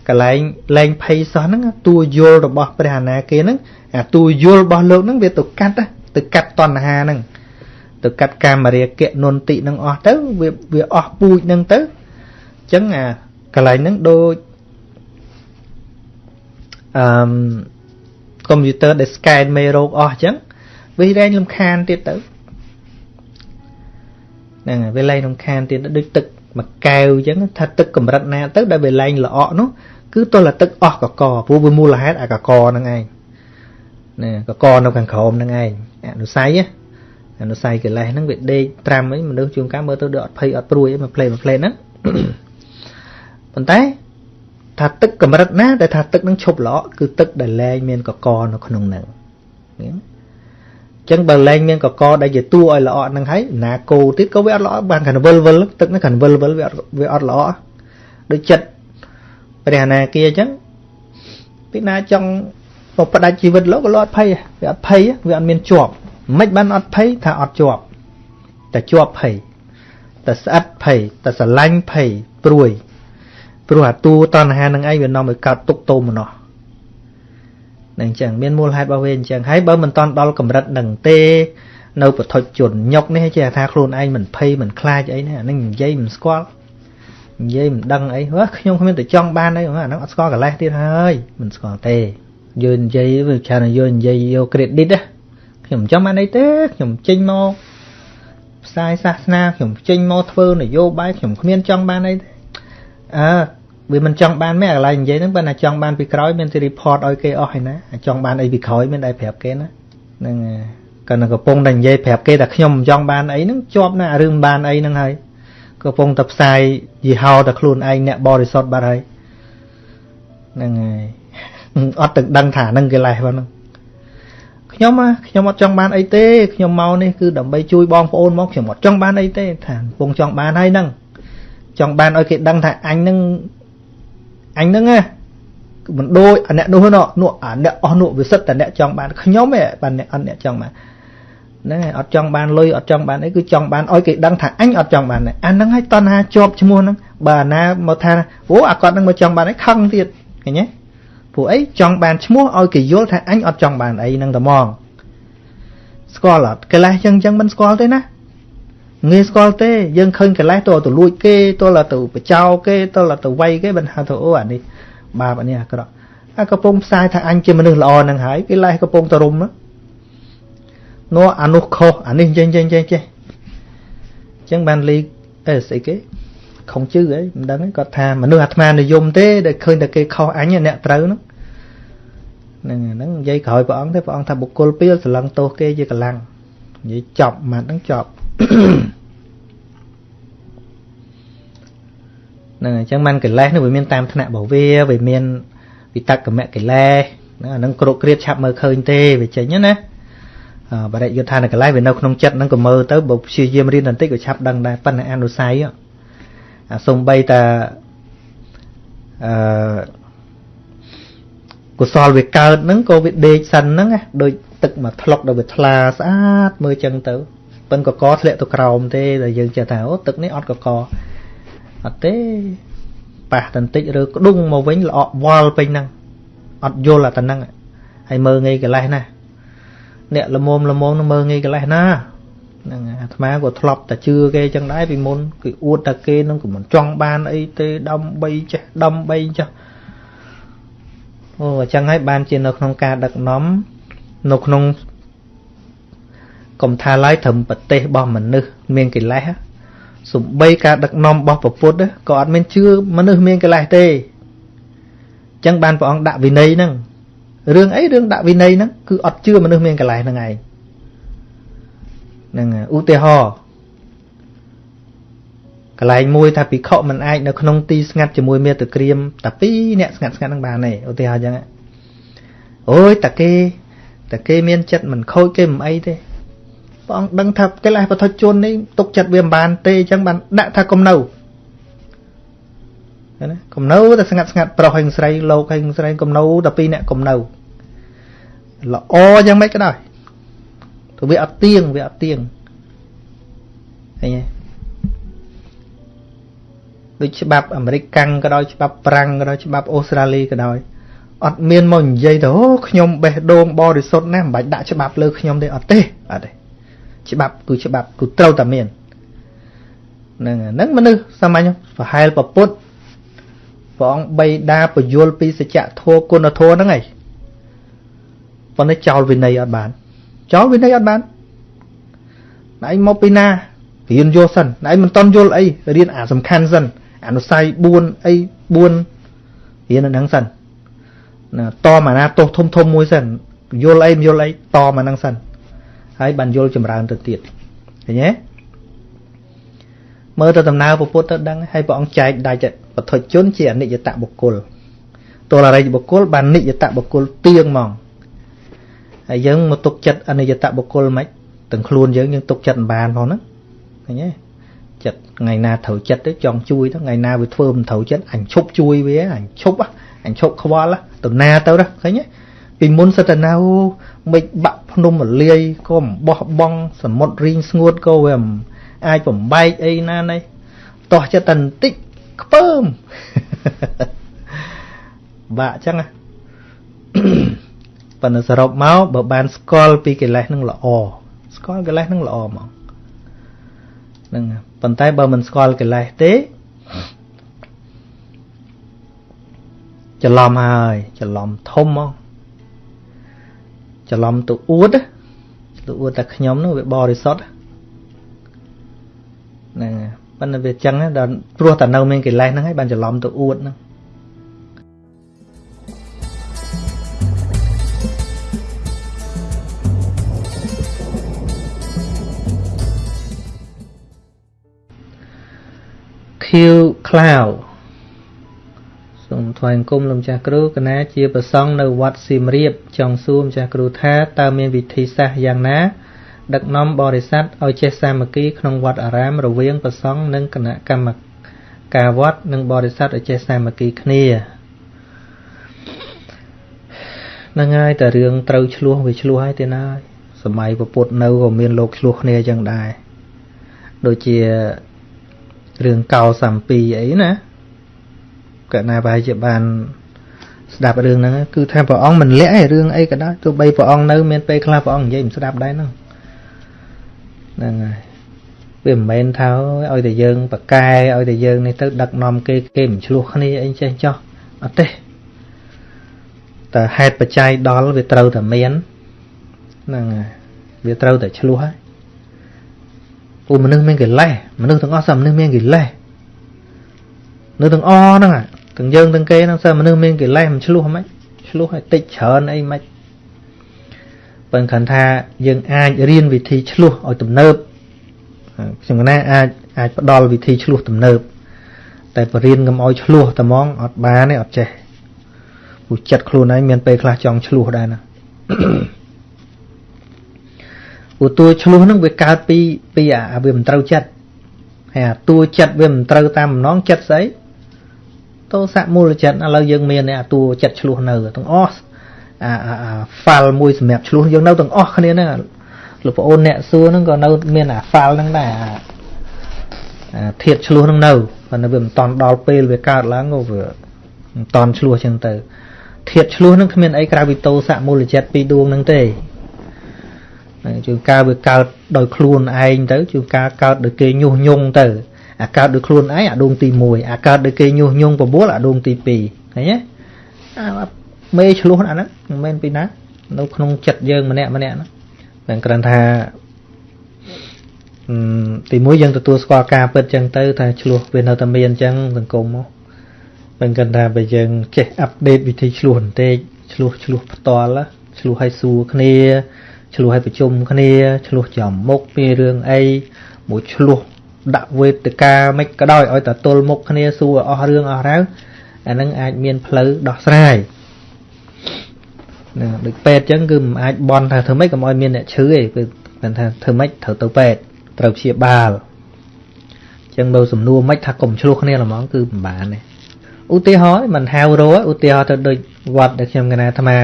កលែងលែងភ័យសោះហ្នឹងតួយល់របស់ព្រះអនាគាហ្នឹងអាតួយល់របស់លោកហ្នឹងវាទៅកាត់ទៅកាត់តណ្ហាហ្នឹងទៅកាត់កាមរាគៈនន្តិនឹងអស់ទៅវាវាអស់ពូជហ្នឹងទៅអញ្ចឹងអាកន្លែងហ្នឹងដូចអឺកុំព្យូទ័រដែល scan មេរោគអស់អញ្ចឹងវាលែងលំខានទៀតទៅ ហ្នឹងហើយវាលែងលំខានទៀតដូចទឹកមួយកែវអញ្ចឹងថាទឹកកម្រិតណាទៅដែលវាលែងល្អក់នោះគឺទល់តែទឹកអស់កកព្រោះវាមូលហេតុអាកកហ្នឹងឯងណាកកនៅខាងក្រោមហ្នឹងឯងអនុស័យអនុស័យកិលេសហ្នឹងវាដេកត្រាំអីមនុស្សជួនកាលមើលទៅដូចអត់ភ័យអត់ព្រួយអីមកផ្លេមកផ្លេហ្នឹងប៉ុន្តែថាទឹកកម្រិតណាដែលថាទឹកនឹងឈប់ល្អគឺទឹកដែលលែងមានកកនៅក្នុងហ្នឹងអញ្ចឹងបើលែងមានកកដែលជាតួឲ្យល្អហ្នឹងហើយណាគោទៀតក៏វាអត់ល្អបានកណ្វិលវិលទឹកហ្នឹងកណ្វិលវិលវាអត់វាអត់ល្អដូចចិត្តព្រះអនាគាអញ្ចឹងពីណាចង់មកផ្ដាច់ជីវិតលោកក៏លោកអត់ភ័យវាអត់ភ័យវាអត់មានជាប់មិនបានអត់ភ័យថាអត់ជាប់តែជាប់ភ័យតែស្អិតភ័យតែស្រឡាញ់ភ័យព្រួយព្រោះអាតួតណ្ហានឹងឯងវានាំឲ្យកើតទុកទោមនោះ នឹងអញ្ចឹងមានមូលហេតុរបស់វាអញ្ចឹងហើយបើមិនតន់ដល់កម្រិតនឹងទេនៅពធជន ញុកនេះចេះថាខ្លួនឯងមិនភ័យមិនខ្លាចអីណាអានឹងនិយាយមិនស្គាល់និយាយមិនដឹងអីហ៎ខ្ញុំគ្មានតែចង់បានអីអាហ្នឹងអត់ស្គាល់កលេសទៀតហើយមិនស្គាល់ទេយើងនិយាយវាច្រើនយើងនិយាយយក credit ណាខ្ញុំមិនចាំបានអីទេខ្ញុំចេញមកផ្សាយសាសនាខ្ញុំចេញមកធ្វើនយោបាយខ្ញុំគ្មានចង់បានអីទេអើ វាមិនចង់បានមែនកន្លែងនិយាយហ្នឹងបើណាចង់បានពីក្រោយមានទី report ឲ្យគេអស់ហើយណាចង់បានអីពីក្រោយមានតែប្រាប់គេណាហ្នឹងគាត់នឹងកំពុងតែនិយាយប្រាប់គេថាខ្ញុំមិនចង់បានអីហ្នឹងជាប់ណារឿងបានអីហ្នឹងហើយកំពុងតែផ្សាយយីហោតែខ្លួនឯងអ្នកបរិសុទ្ធបាត់ហើយហ្នឹងហើយអត់ទឹកដឹងថាហ្នឹងកិលេសហ្នឹងខ្ញុំខ្ញុំអត់ចង់បានអីទេខ្ញុំមកនេះគឺដើម្បីជួយបងប្អូនមកខ្ញុំអត់ចង់បានអីទេថាកំពុងចង់បានហើយហ្នឹងចង់បានឲ្យគេដឹងថាអញហ្នឹង អញហ្នឹងណាមិនដូចអាអ្នកនោះនោះនោះអាអ្នកអស់នោះវាសិតតែអ្នកចង់បានខ្ញុំឯងបានអ្នកអត់អ្នកចង់បានហ្នឹងហើយអត់ចង់បានលុយអត់ចង់បានអីគឺចង់បានឲ្យគេដឹងថាអញអត់ចង់បានអាហ្នឹងហើយតណ្ហាជាប់ឈ្មោះហ្នឹងបើអាណាមកថាអូអាគាត់ហ្នឹងមកចង់បានអីខឹងទៀតឃើញទេព្រោះអីចង់បានឈ្មោះឲ្យគេយល់ថាអញអត់ចង់បានអីហ្នឹងតែហ្មងស្គាល់អត់កិលេសចឹងចឹងមិនស្គាល់ទេណា ងាយស្គាល់ទេយើងឃើញកិលេសតើទៅលួចគេតើទៅបចោគេតើទៅវាយគេមិនហៅទៅអូអានេះបាបអានេះអាក្រក់អាកំពុងផ្សាយថាអញជាមនុស្សល្អនឹងហើយកិលេសកំពុងតរុំនោះអានោះខុសអានេះចេះចេះចេះចេះអញ្ចឹងបានលីអេស្អីគេខុងជឺអីមិនដឹងគាត់ថាមនុស្សអាត្មានិយមទេដែលឃើញតែគេខុសអញអ្នកត្រូវហ្នឹងហ្នឹងហ្នឹងនិយាយក្រោយព្រះអង្គទេព្រះអង្គថាបុគ្គលពីលស្រឡឹងទោសគេជាកម្លាំងនិយាយចប់ម៉ាត់ហ្នឹងចប់ ហ្នឹងអញ្ចឹងមិនកិលេសនោះវាមានតាមថ្នាក់របស់វាវាមានវិតកមកិលេសហ្នឹងអាហ្នឹងគ្រោកគ្រៀតឆាប់មើលឃើញទេវាចេញណាបរិយុទ្ធានកិលេសវានៅក្នុងចិត្តហ្នឹងក៏មើលទៅបើព្យាយាមរៀនបន្តិចក៏ឆាប់ដឹងដែរប៉ុន្តែអនុស័យអាសំបីតាអឺកុសលវាកើតហ្នឹងក៏វាដេកសិនហ្នឹងដូចទឹកមកថ្លុកដល់វាថ្លាស្អាតមើលចឹងទៅ ប៉ិនកកធ្លាក់ទៅក្រោមទេដែលយើងចេះថាអូទឹកនេះអត់កកអត់ទេប៉ះតន្តិចឬក្ដុងមកវិញល្អក់វល់ពេញហ្នឹងអត់យល់អាតហ្នឹងហើយមើងងាយកលេសណាអ្នកលមមលមមនឹងមើងងាយកលេសណាហ្នឹងអាត្មាក៏ធ្លាប់តែជឿគេចឹងដែរពីមុនគឺអួតតែគេនឹងក៏មិនចង់បានអីទេដើម្បីចេះដើម្បីចេះអូអញ្ចឹងហើយបានជានៅក្នុងការដឹកនាំនៅក្នុង កុំថាឡើយត្រឹមប្រទេសរបស់មនុស្សមានកិលេសសំបីការដឹកនាំរបស់ពុទ្ធក៏អត់មានជឿមនុស្សមានកិលេសទេអញ្ចឹងបានព្រះអង្គដាក់វិន័យហ្នឹងរឿងអីរឿងដាក់វិន័យហ្នឹងគឺអត់ជឿមនុស្សមានកិលេសហ្នឹងឯងហ្នឹងឧទាហរណ៍កន្លែងមួយថាភិក្ខុមិនអាចនៅក្នុងទីស្ងាត់ជាមួយមេត្តក្រៀមតែពីរអ្នកស្ងាត់ស្ងាត់ហ្នឹងបានទេឧទាហរណ៍អញ្ចឹងអូយតាគេតាគេមានចិត្តមិនខូចគេមិនអីទេ ព្រះអង្គដឹងថាកិលេសបឋិជននេះទុកចិត្តវាមិនបានទេអញ្ចឹងបានដាក់ថាកុំនៅណាកុំនៅតែស្ងាត់ស្ងាត់ប្រុសហើយស្រីលោកហើយស្រីកុំនៅតែពីរអ្នកកុំនៅល្អយ៉ាងម៉េចក៏ដោយទៅវាអត់ទៀងវាអត់ទៀងឃើញទេដូចច្បាប់អាមេរិកកាំងក៏ដោយច្បាប់ប្រាំងក៏ដោយច្បាប់អូស្ត្រាលីក៏ដោយអត់មានមកនិយាយទៅអូខ្ញុំបេះដូងបរិសុទ្ធណាស់មិនបាច់ដាក់ច្បាប់លើខ្ញុំទេអត់ទេអត់ទេ ច្បាប់គឺច្បាប់គឺត្រូវតែមានហ្នឹងហ្នឹងមនុស្សសាមញ្ញប្រហែលប្រពុតព្រះអង្គបីដាពយលពីសច្ចធម៌គុណធម៌ហ្នឹងឯងប៉ុន្តែចោលវិន័យអត់បានចោលវិន័យអត់បានណៃមកពីណារៀនយល់សិនណៃមិនតន់យល់អីរៀនអាសំខាន់សិនអនុស័យ4អី4រៀននៅហ្នឹងសិនណាតមកណាទោសធំធំមួយសិនយល់អីមិនយល់អីតមកហ្នឹងសិន ហើយបានយល់ចម្រើនទៅទៀតឃើញទេមើលទៅដំណើរពុទ្ធទៅដឹងហើយព្រះអង្គចែកដាច់បទជនជាអនិច្ចតបុគ្គលទោលរិយបុគ្គលបាននិច្ចតបុគ្គលទៀងហ្មងហើយយើងមកទុកចិត្តអនិច្ចតបុគ្គលមិនទាំងខ្លួនយើងយើងទុកចិត្តមិនបានផងហ្នឹងឃើញទេចិត្តថ្ងៃណាត្រូវចិត្តទៅចង់ជួយទៅថ្ងៃណាវាធ្វើមិនត្រូវចិត្តអញឈប់ជួយវាអញឈប់អញឈប់ខ្វល់ទៅណាទៅឃើញទេ ពីមុនសិតតែណៅមិនបាក់ភ្នំរលាយក៏មិនបោះបង់សមុទ្ររីងស្ងួតក៏វាមិនអាចបំបែកអីណានេះតោះចិត្តតែបន្តិចខ្ពើមបាក់ចឹងណាប៉ុន្តែសរុបមកបើបានស្គាល់ពីកិលេសនឹងល្អស្គាល់កិលេសនឹងល្អមកហ្នឹងប៉ុន្តែបើមិនស្គាល់កិលេសទេច្រឡំហើយច្រឡំធំមក ច្រឡំទៅអួតទៅអួតតែខ្ញុំនោះវាបរិសុទ្ធហ្នឹងប៉ុន្តែវាចឹងដល់ព្រោះតែនៅមានកិលេសហ្នឹងហើយបានច្រឡំទៅអួតហ្នឹងខៀវក្លាវ សូមថ្វាយអង្គមលោកចាស់គ្រូកណាជាប្រសង់នៅវត្តសៀមរាបចង់សួរម្ចាស់គ្រូថាតើមានវិធីសាស្ត្រយ៉ាងណាដឹកនាំបរិស័ទឲ្យចេះសាមគ្គីក្នុងវត្តអារាមរវាងប្រសង់និងគណៈកម្មការវត្តនិងបរិស័ទឲ្យចេះសាមគ្គីគ្នាហ្នឹងហើយតែរឿងត្រូវឆ្លោះវាឆ្លោះហើយទេណាសម័យពុទ្ធនៅក៏មានលោកឆ្លោះគ្នាចឹងដែរដូចជារឿងកោសំពីអីណា កណាប្រហែលជាបានស្ដាប់រឿងហ្នឹងគឺថាព្រះអង្គមិនលាក់ឯរឿងអីក៏ដោយទោះបីព្រះអង្គនៅមានពេលខ្លះព្រះអង្គនិយាយមិនស្ដាប់ដែរហ្នឹងហ្នឹងហើយវាមិនមែនថាឲ្យតែយើងប្រកែឲ្យតែយើងនេះទៅដឹកនាំគេគេមិនឆ្លោះគ្នាអីចេះចោះអត់ទេតែហេតុបច្ច័យដល់វាត្រូវតែមានហ្នឹងហើយវាត្រូវតែឆ្លោះហើយពូមនុស្សមានកិលេសមនុស្សទាំងអស់សមនុស្សមានកិលេសនៅទាំងអហ្នឹង ទាំងយើងទាំងគេហ្នឹងសមនុស្សមានកិលេសមិនឆ្លោះហ្មងឆ្លោះឲ្យតិចច្រើនអីមិនប៉ុន្តែថាយើងអាចរៀនវិធីឆ្លោះឲ្យទំនើបខ្ញុំណាអាចអាចផ្ដល់វិធីឆ្លោះទំនើបតែបរៀនកុំឲ្យឆ្លោះតែហ្មងអត់បានទេអត់ចេះព្រោះចិត្តខ្លួនឯងមានពេលខ្លះចង់ឆ្លោះដែរណាព្រោះតួឆ្លោះហ្នឹងវាកើតពីពីអាវាមិនត្រូវចិត្តហើយអាតួចិត្តវាមិនត្រូវតាមបំណងចិត្តស្អី តោសៈមូលចិត្តឥឡូវយើងមានអាតួចិត្តឆ្លោះនៅទាំងអស់អាអាហ្វាល់មួយសម្រាប់ឆ្លោះយើងនៅទាំងអស់គ្នាហ្នឹងលោកប្អូនអ្នកសួរហ្នឹងក៏នៅមានអាហ្វាល់ហ្នឹងដែរអាធាតឆ្លោះហ្នឹងនៅប៉ុន្តែវាមិនតន់ដល់ពេលវាកើតឡើងក៏វាមិនតន់ឆ្លោះចឹងទៅធាតឆ្លោះហ្នឹងគ្មានអីក្រៅពីតោសៈមូលចិត្តពីរដួងហ្នឹងទេជួនកាលវាកើតដោយខ្លួនឯងទៅជួនកាលកើតដោយគេញុះញង់ទៅ អាកើតដោយខ្លួនឯងអាដួងទី1អាកើតដោយគេញុះញង់9អាដួងទី2ឃើញទេអាមេឆ្លោះអាហ្នឹងមិនមែនពីណា នៅក្នុងចិត្តយើងម្នាក់ម្នាក់ហ្នឹងតែគ្រាន់ថាទីមួយយើងទទួលស្គាល់ការពិតចឹងទៅថាឆ្លោះវានៅតែមានចឹងសង្គមមកមិនគិតថាបើយើងចេះអាប់ដេតវិធីឆ្លោះបន្តិចឆ្លោះឆ្លោះផ្ទាល់ឆ្លោះឲ្យសួរគ្នាឆ្លោះឲ្យប្រជុំគ្នាឆ្លោះចំមុខពីរឿងអីមួយឆ្លោះ ដាក់វេទិកាមិនក៏ដោយឲ្យតែទល់មុខគ្នាសួរអស់រឿងអស់រ៉ាវអានឹងអាចមានផ្លូវដោះស្រាយណាដូចពេទ្យអញ្ចឹងគឺមិនអាចបន់ថាធ្វើម៉េចកុំឲ្យមានអ្នកឈឺទេគឺគាត់ថាធ្វើម៉េចត្រូវទៅពេទ្យត្រូវព្យាបាលអញ្ចឹងបើសំណួរមិនថាកុំឆ្លោះគ្នាហ្មងគឺមិនបានទេឧទាហរណ៍មិនហៅរោឧទាហរណ៍ទៅដូចវត្តដែលខ្ញុំកណាអាត្មា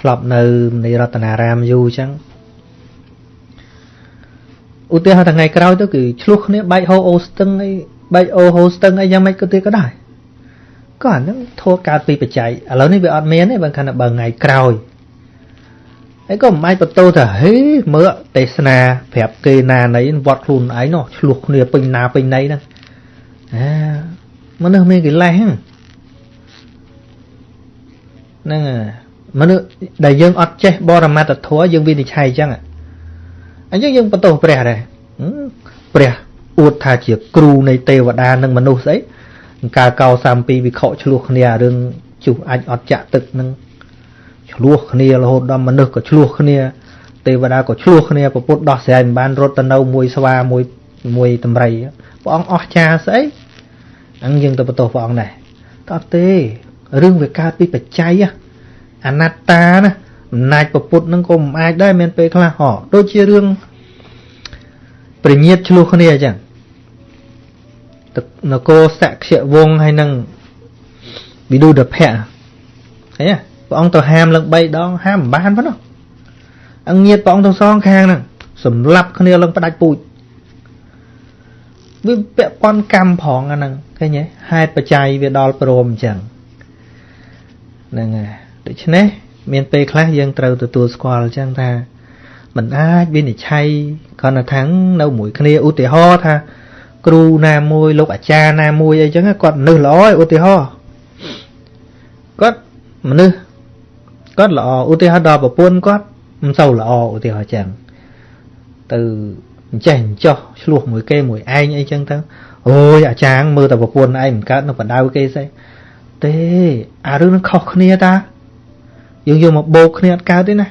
ធ្លាប់នៅនៃរតនារាមយូរអញ្ចឹង ឧទាហរណ៍ថ្ងៃក្រោយទៅគឺឆ្លោះគ្នាបែកហូអូស្ទឹងអីបែកអូហូស្ទឹងអីយ៉ាងម៉េចក៏ទៀតក៏ដែរក៏អាហ្នឹងធัวកើតពីបច្ច័យឥឡូវនេះវាអត់មានទេបើខណៈបើថ្ងៃក្រោយហើយក៏មិនអាចបន្ទោថាហេមើលទេសនាប្រាប់គេណាណីវត្តខ្លួនឯងនោះឆ្លោះគ្នាពេញណាពេញណីហ្នឹងអាមនុស្សមានកិលេសហ្នឹងហ្នឹងមនុស្សដែលយើងអត់ចេះបរមត្តធម៌យើងវិនិច្ឆ័យអញ្ចឹង អញ្ចឹងយើងបន្ទោសព្រះដែរព្រះអួតថាជាគ្រូនៃទេវតានិងមនុស្សស្អីការកោ32វិខឆ្លោះគ្នារឿងជុះអាចអត់ចាក់ទឹកនឹងឆ្លោះគ្នារហូតដល់មនុស្សក៏ឆ្លោះគ្នា ទេវតាក៏ឆ្លោះគ្នាប្រពុតដោះស្រាយមិនបានរត់ទៅនៅមួយស្វាមួយមួយតម្រៃព្រះអង្គអស់ចាស្អីអញ្ចឹងយើងទៅបន្ទោសព្រះអង្គដែរតើទេរឿងវាកើតពីបច្ច័យអនត្តាណា អំណាចប្រពុតនឹងក៏មិនអាចដែរមានពេលខ្លះហោដូចជារឿងប្រញាតឆ្លោះគ្នាអញ្ចឹងនគរសក្យវងហើយនឹងវិឌុដភៈឃើញទេព្រះអង្គទៅហាមឡើង3ដងហាមមិនបានប៉ុណ្ណោះអង្គញាតព្រះអង្គទៅសងខាងហ្នឹងសម្លាប់គ្នាឡើងផ្ដាច់ពូជវាពាក់ព័ន្ធកម្មផងអាហ្នឹងឃើញទេហេតុបច្ច័យវាដល់ព្រមអញ្ចឹងហ្នឹងហើយដូច្នេះ មានពេលខ្លះយើងត្រូវទទួលស្គាល់អញ្ចឹងថាมันអាចវិនិច្ឆ័យគ្រាន់តែថានៅមួយគ្នាឧទាហរណ៍ថា គ្រូណាមួយលោកអាចារ្យណាមួយអីចឹងគាត់មនុស្សល្អឯឧទាហរណ៍គាត់មនុស្សគាត់ល្អឧទាហរណ៍ដល់ប្រពន្ធគាត់មិនសូវល្អឧទាហរណ៍ចឹងទៅអញ្ចេះអញ្ចោះឆ្លោះមួយគេមួយឯងអីចឹងទៅអូយអាចារ្យមើលតែប្រពន្ធឯងមិនកើតនៅបដៅគេស្អីទេអារឿងនឹងខុសគ្នាតា យើងយកមកបោកគ្នាអត់កើតទេណា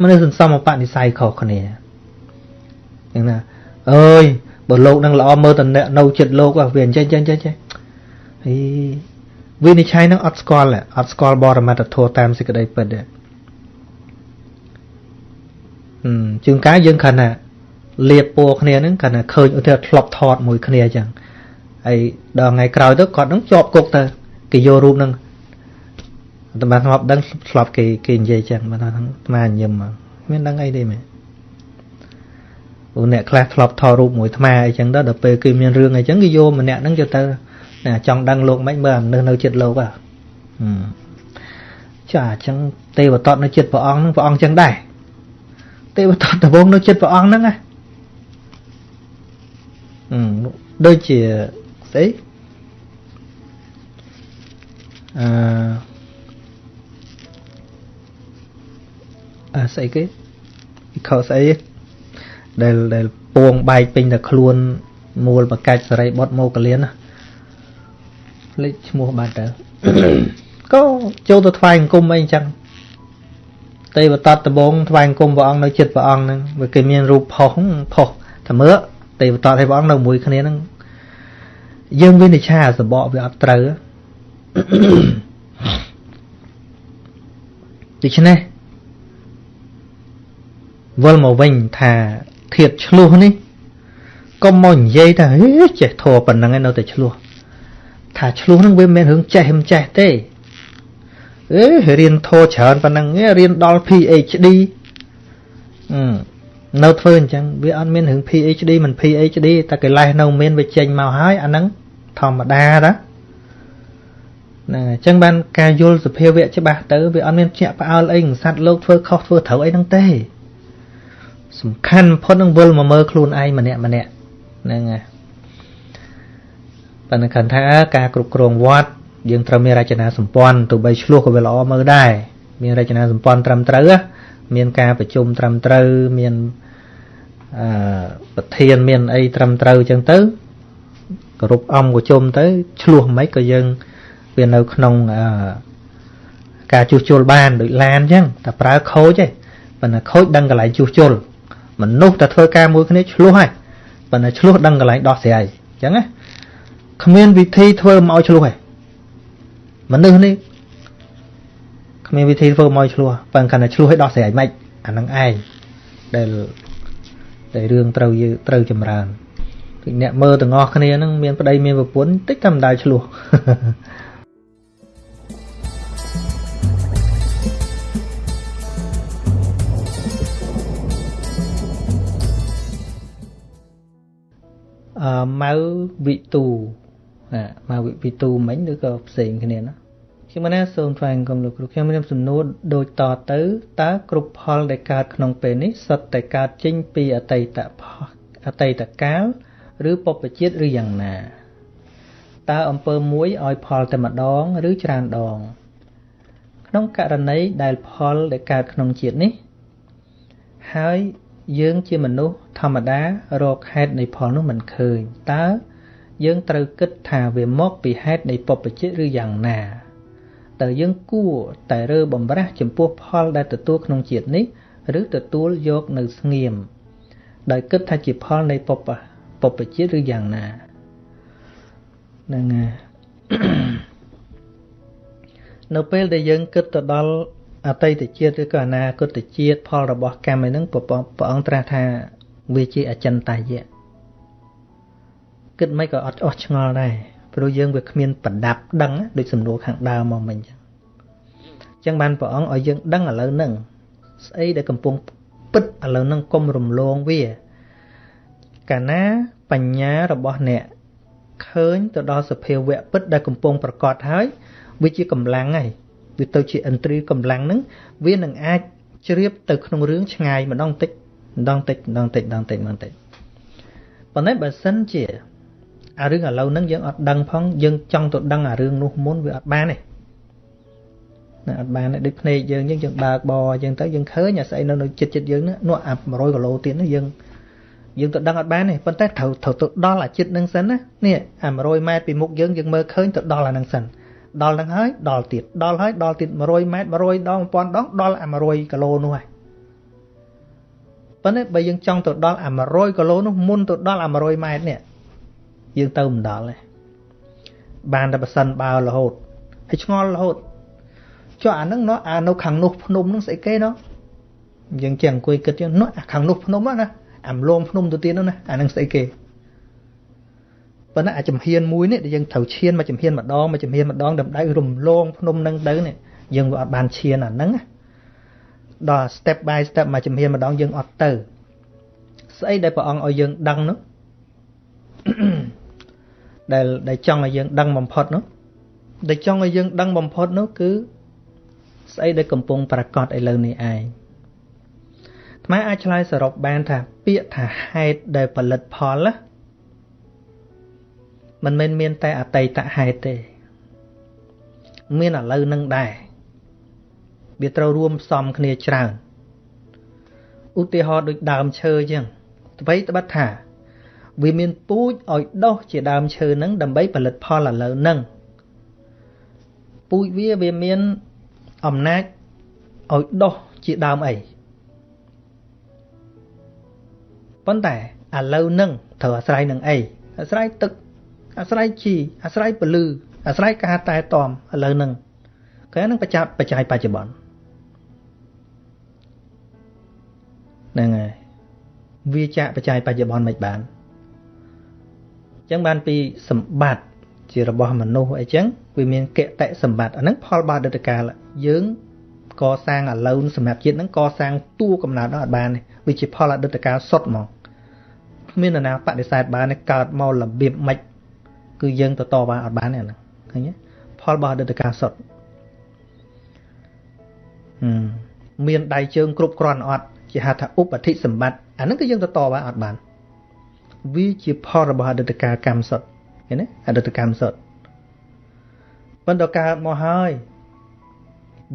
មនុស្សសន្សំបនិស័យខុសគ្នាយ៉ាងណាអើយបើលោកនឹងល្អមើលតអ្នកនៅចិត្តលោកវាអញ្ចឹងអញ្ចឹងអញ្ចឹងហីវិនិច្ឆ័យនឹងអត់ស្គាល់អត់ស្គាល់បរមត្តធម៌តាមសេចក្តីពិតទេជួនកាលយើងខណៈលៀបពណ៌គ្នាហ្នឹងខណៈឃើញឧទាហរណ៍ធ្លាប់ថតមួយគ្នាអញ្ចឹងហើយដល់ថ្ងៃក្រោយទៅគាត់នឹងជាប់គុកទៅគេយករូបហ្នឹង តែបានធ្លាប់ដឹងធ្លាប់គេគេនិយាយចឹងបានថាស្មាញឹមមានដឹងអីទេមែនអូអ្នកខ្លះធ្លាប់ថតរូបមួយថ្មអីចឹងទៅដល់ពេលគេមានរឿងអីចឹងគេយកម្នាក់ហ្នឹងយកទៅណាចង់ដឹងលោកមិនមើលអានៅនៅចិត្តលោកហ៎ចាអញ្ចឹងទេវតតនៅចិត្តព្រះអង្គហ្នឹងព្រះអង្គចឹងដែរទេវតតដំបងនៅចិត្តព្រះអង្គហ្នឹងណាអឺដូចជាស្អីអឺ អាស្អីគេខោស្អីដែលដែលពងបែកពេញតែខ្លួនមូលបកាច់សរីបុតមកកលៀនណាលេខឈ្មោះបាត់ទៅក៏ចូលទៅថ្វាយអង្គមអីអញ្ចឹងទេវតតដបងថ្វាយអង្គមព្រះអង្គនៅចិត្តព្រះអង្គហ្នឹងវាគេមានរូបផុសផុសតែមើលទេវតតឲ្យព្រះអង្គនៅមួយគ្នាហ្នឹងយើងវិនិច្ឆ័យសបកវាអត់ត្រូវដូច្នេះ វិលមកវិញថាធៀបឆ្លោះនេះកុំមកនិយាយថាហេចេះធေါ်ប៉ុណ្ណឹងឯនៅតែឆ្លោះថាឆ្លោះនឹងវាមិនមែនរឿងចេះមិនចេះទេអេរៀនធေါ်ច្រើនប៉ុណ្ណឹងរៀនដល់ PhD អឺនៅធ្វើអញ្ចឹងវាអត់មានរឿង PhD មិន PhD តែកិលេសនៅមានវាចេញមកហើយអាហ្នឹងធម្មតាតាណាអញ្ចឹងបានការយល់សភាវៈច្បាស់ទៅវាអត់មានជាក់ផ្អើលអីសัตว์លោកធ្វើខុសធ្វើត្រូវអីហ្នឹងទេ សំខាន់បំផុតនឹងវិលមកមើលខ្លួនឯងម្នាក់ម្នាក់ហ្នឹងហើយប៉ុន្តែគាត់ថាការគ្រប់គ្រងវត្តយើងត្រូវមានរចនាសម្ព័ន្ធទោះបីឆ្លោះក៏វាល្អមើលដែរមានរចនាសម្ព័ន្ធត្រឹមត្រូវមានការប្រជុំត្រឹមត្រូវមានអឺប្រធានមានអីត្រឹមត្រូវអញ្ចឹងទៅគោរពអង្គក៏ជុំទៅឆ្លោះមិនក៏យើងវានៅក្នុងអឺការជួសជុលបានដូចឡានអញ្ចឹងតែប្រើខូចទេប៉ុន្តែខូចដឹងកន្លែងជួសជុល មនុស្សតែធ្វើការមួយគ្នាឆ្លោះហើយប៉ុន្តែឆ្លោះដឹងកន្លែងដោះស្រាយអញ្ចឹងណាគ្មានវិធីធ្វើមកឲ្យឆ្លោះទេមនុស្សនេះគ្មានវិធីធ្វើមកឲ្យឆ្លោះប៉ុន្តែគាត់តែឆ្លោះឲ្យដោះស្រាយមិនអានឹងឯងដែលដែលរឿងត្រូវយើងត្រូវចម្រើនគឺអ្នកមើលទាំងអស់គ្នានឹងមានប្តីមានប្រពន្ធតិចតែមិនដែលឆ្លោះ ម៉ៅវិទូណាម៉ៅវិទូមិញឬក៏ផ្សេងគ្នាណាខ្ញុំណាសូមថ្លែងគុំលោកគ្រូខ្ញុំមានសំណួរដូចតទៅតើគ្រប់ផលដែលកើតក្នុងពេលនេះសុទ្ធតែកើតចេញពីអតីតអតីតកាលឬបព្វជិតឬយ៉ាងណាតើអំពើមួយឲ្យផលតែម្ដងឬច្រើនដង ក្នុងករណីដែលផលដែលកើតក្នុងជាតិនេះ ហើយ យើងជាមនុស្សធម្មតារកហេតុនៃផលនោះមិនឃើញតើយើងត្រូវគិតថាវាមកពីហេតុនៃបព្វជិតឬយ៉ាងណាតើយើងគួរតែរើបំរាស់ចំពោះផលដែលទទួលក្នុងជាតិនេះឬទទួលយកនៅស្ងៀមដោយគិតថាជាផលនៃបព្វបព្វជិតឬយ៉ាងណាហ្នឹងនៅពេលដែលយើងគិតទៅដល់ អតីតជាតិឬក៏អនាគតជាតិផលរបស់កម្មឯហ្នឹងព្រះអង្គត្រាស់ថាវាជាអចិន្តាយៈគិតមិនក៏អត់អស់ឆ្ងល់ដែរព្រោះយើងវាគ្មានប្រដាប់ដឹងដូចសំណួរខាងដើមមកមិញចឹងអញ្ចឹងបានព្រះអង្គឲ្យយើងដឹងឥឡូវហ្នឹងស្អីដែលកំពុងពិតឥឡូវហ្នឹងកុំរំលងវាកាលណាបញ្ញារបស់អ្នកឃើញទៅដល់សភាវៈពិតដែលកំពុងប្រកាសហើយវាជាកម្លាំងហើយ វាទៅជាឥន្ទ្រីកម្លាំងហ្នឹងវានឹងអាចជ្រាបទៅក្នុងរឿងឆ្ងាយម្ដងតិចម្ដងតិចម្ដងតិចម្ដងតិចម្ដងតិចប៉ុន្តែបើសិនជាអារឿងឥឡូវហ្នឹងយើងអត់ដឹងផងយើងចង់ទៅដឹងអារឿងនោះមុនវាអត់បានទេណាអត់បានទេដូចភ្នែកយើងយើងយើងបើកបអញ្ចឹងទៅយើងឃើញអាស្អីនៅនៅចិត្តចិត្តយើងនោះអា100គីឡូទៀតនោះយើងយើងទៅដឹងអត់បានទេប៉ុន្តែត្រូវត្រូវទៅដល់អាចិត្តនឹងសិនណានេះអា100ម៉ែត្រពីមុខយើងយើងមើលឃើញទៅដល់អានឹងសិន ដល់នឹងហើយដល់ទៀតដល់ហើយដល់ទៀត100ម៉ែត្រ100ដង1000ដងដល់អា100គីឡូនោះហើយប៉ុន្តែបើយើងចង់ទៅដល់អា100គីឡូនោះមុនទៅដល់អា100ម៉ែត្រនេះយើងទៅមិនដល់ទេបានតែប៉ះសិនបើរហូតហើយឆ្ងល់រហូតចុះអានឹងនោះអានៅខាងនោះភ្នំនឹងស្អីគេនោះយើងចេះអង្គុយគិតយើងនោះអាខាងនោះភ្នំណាអាមលងភ្នំទៅទៀតនោះណាអានឹងស្អីគេ ប៉ុន្តែអាចំហៀនមួយនេះដែលយើងត្រូវឈានមកចំហៀនម្ដងមកចំហៀនម្ដងដើម្បីរំលងភ្នំនឹងទៅនេះយើងវាអត់បានឈានអាហ្នឹងដល់ step by step មកចំហៀនម្ដងយើងអត់ទៅស្អីដែលព្រះអង្គឲ្យយើងដឹងនោះដែលដែលចង់ឲ្យយើងដឹងបំផុតនោះដែលចង់ឲ្យយើងដឹងបំផុតនោះគឺស្អីដែលកំពុងប្រកាសឥឡូវនេះឯងថ្មអាចឆ្លើយសរុបបានថាពាក្យថាហេតុដែលផលិតផលណា มันមិនមានតែអតីតហេតុទេ មានឥឡូវនឹងដែរវាត្រូវរួមផ្សំគ្នាច្រើនឧទាហរណ៍ដូចដើមឈើអញ្ចឹងអ្វីត្បិតថា វាមានពូជឲ្យដុះជាដើមឈើនឹងដើម្បីផលិតផលឥឡូវនឹងពូជវាវាមានអំណាចឲ្យដុះជាដើមអីប៉ុន្តែឥឡូវនឹងត្រូវអាស្រ័យនឹងអីអាស្រ័យទឹក អាស្រ័យជីអាស្រ័យពលឺអាស្រ័យការតែតំឥឡូវនឹងគេនឹងបច្ច័យបច្ច័យបច្ចុប្បន្នហ្នឹងហើយវាចាក់បច្ច័យបច្ចុប្បន្នមិនបានអញ្ចឹងបានពីសម្បត្តិជារបស់មនុស្សអីចឹងវាមានកតិសម្បត្តិអាហ្នឹងផលបាដិតកាលយើងកសាងឥឡូវសម្រាប់ជាតិហ្នឹងកសាងតួកំណើតអត់បានទេវាជាផលអតីតកាលសុទ្ធហ្មងគ្មាននរណាបដិសេធបានទេកើតមករបៀបម៉េច គឺយើងទៅតវ៉ាអត់បានទេអាហ្នឹងឃើញទេផលរបស់អតីតកាលសុទ្ធមានដៃជើងគ្រប់គ្រាន់អត់ជាហៅថាឧបតិសម្បត្តិអាហ្នឹងគឺយើងទៅតវ៉ាអត់បានវាជាផលរបស់អតីតកាលកម្មសុទ្ធឃើញទេអតីតកម្មសុទ្ធប៉ុន្តែកើតមកហើយ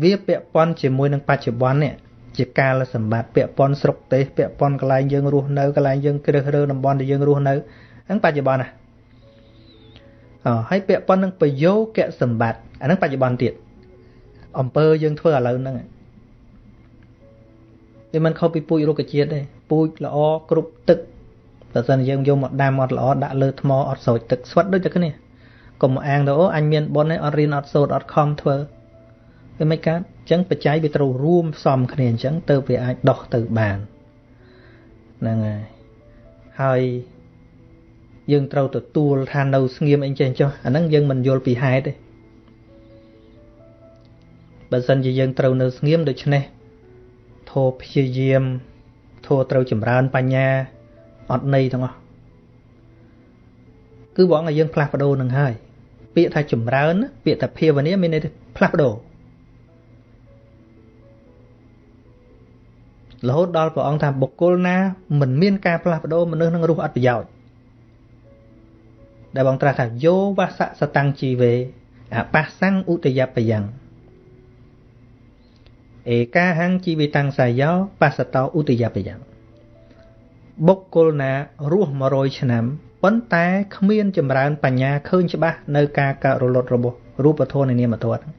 វាពាក់ព័ន្ធជាមួយនឹងបច្ចុប្បន្ននេះជាកាលសម្បត្តិពាក់ព័ន្ធស្រុកទេសពាក់ព័ន្ធកន្លែងយើងរស់នៅកន្លែងយើងគ្រឹះរើតំបន់ដែលយើងរស់នៅហ្នឹងបច្ចុប្បន្នណាអ ហើយពាក់ព័ន្ធនឹងប្រយោគៈសម្បត្តិអាហ្នឹងបច្ចុប្បន្នទៀតអំពើយើងធ្វើឥឡូវហ្នឹងវាមិនខុសពីពូជរុក្ខជាតិទេពូជល្អគ្រប់ទឹកបើសិនយើងយកមកដាំអត់ល្អដាក់លើថ្មអត់ស្រោចទឹកស្វិតដូចតែគ្នាកុំអាងទៅអូអញមានប៉ុនឯងអត់រៀនអត់សូត្រអត់ខំធ្វើវាមិនកើតអញ្ចឹងបច្ច័យវាត្រូវរួមផ្សំគ្នាអញ្ចឹងទៅវាអាចដោះទៅបានហ្នឹងហើយហើយ យើងត្រូវទទួលថានៅស្ងៀមអីចេះចុះអាហ្នឹងយើងមិនយល់ពីហេតុទេបើសិនជាយើងត្រូវនៅស្ងៀមដូច្នេះធោព្យាយាមធោត្រូវចម្រើនបញ្ញាអត់ន័យទាំងអស់គឺបងឲ្យយើងផ្លាស់ប្ដូរនឹងហើយពាក្យថាចម្រើន ពាក្យថាភាវនាមានន័យថាផ្លាស់ប្ដូររហូតដល់ព្រះអង្គថាបុគ្គលណាមិនមានការផ្លាស់ប្ដូរមនុស្សនឹងរស់អត់ប្រយោជន៍ ដែលបងត្រាស់ថាយោវសៈសតាំងជីវេអបស្សੰឧតយបយ៉ាងឯកាហੰជីវិតាំងសាយោបស្សតោឧតយបយ៉ាងបុគ្គលណារស់100ឆ្នាំប៉ុន្តែគ្មានចម្រើនបញ្ញាឃើញច្បាស់នៅការកើតរលត់របស់រូបធម៌នៃនាមធម៌ហ្នឹង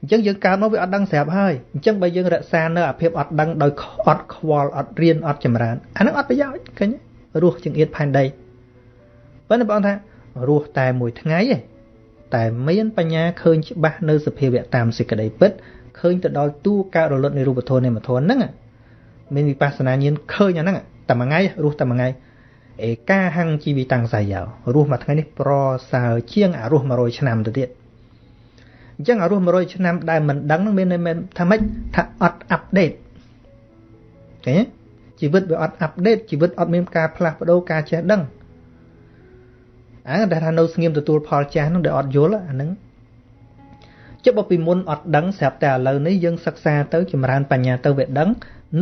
អញ្ចឹងយើងកើតមកវាអត់ដឹងស្រាប់ហើយអញ្ចឹងបើយើងរក្សានៅអាភាពអត់ដឹងដោយអត់ខ្វល់អត់រៀនអត់ចម្រើនអានឹងអត់ប្រយោជន៍ឃើញរស់ជាងអៀតផែនដី ប៉ុន្តែបងថារស់តែមួយថ្ងៃឯងតែមានបញ្ញាឃើញច្បាស់នៅសភាវៈតាមសេចក្តីពិតឃើញទៅដល់ទូកើតរលត់នៃរូបធម៌នៃមធនហ្នឹងមានវិបស្សនាញាណឃើញអាហ្នឹងតែមួយថ្ងៃរស់តែមួយថ្ងៃឯកាហੰជីវិតាំងសាយោរស់មួយថ្ងៃនេះប្រសើរជាងអារស់100ឆ្នាំទៅទៀតអញ្ចឹងអារស់100ឆ្នាំដែលមិនដឹងនឹងមានន័យថាម៉េចថាអត់អាប់ដេតឃើញជីវិតវាអត់អាប់ដេតជីវិតអត់មានការផ្លាស់ប្ដូរការចេះដឹង អាដែលថានៅស្ងៀមទទួលផលចាស់នឹងដែលអត់យល់អាហ្នឹងចុះបើពីមុនអត់ដឹងស្រាប់តែឥឡូវនេះយើងសិក្សាទៅចម្រើនបញ្ញាទៅវាដឹង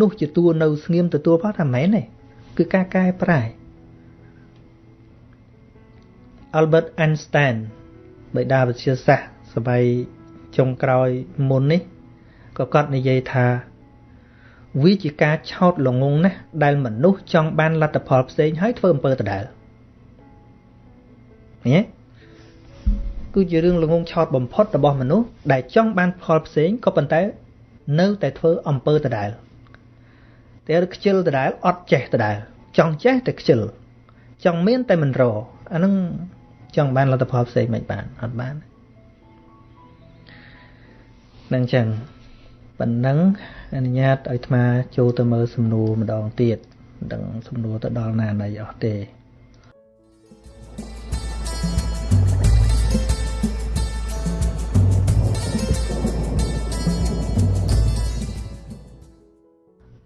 នោះជាតួនៅស្ងៀមទទួលផលថាមែនទេគឺការកែប្រែ Albert Einstein បិតាវិទ្យាសាស្ត្រសម័យចុងក្រោយមុននេះក៏គាត់និយាយថាវាជាការឆោតល្ងងណាស់ដែលមនុស្សចង់បានលទ្ធផលផ្សេងហើយធ្វើអំពើដដែល ឃើញទេគឺជារឿងល្ងងឆោតបំផុតរបស់មនុស្សដែលចង់បានផលផ្សេងក៏ប៉ុន្តែនៅតែធ្វើអំពើដដែលតែខ្ជិលដដែលអត់ចេះដដែលចង់ចេះតែខ្ជិលចង់មានតែមិនរអានឹងចង់បានលទ្ធផលផ្សេងមិនបានអត់បាននឹងចឹងប៉ុណ្ណឹងអនុញ្ញាតឲ្យអាត្មាចូលទៅមើលសំណួរម្ដងទៀតមិនដឹងសំណួរទៅដល់ណាណីអស់ទេ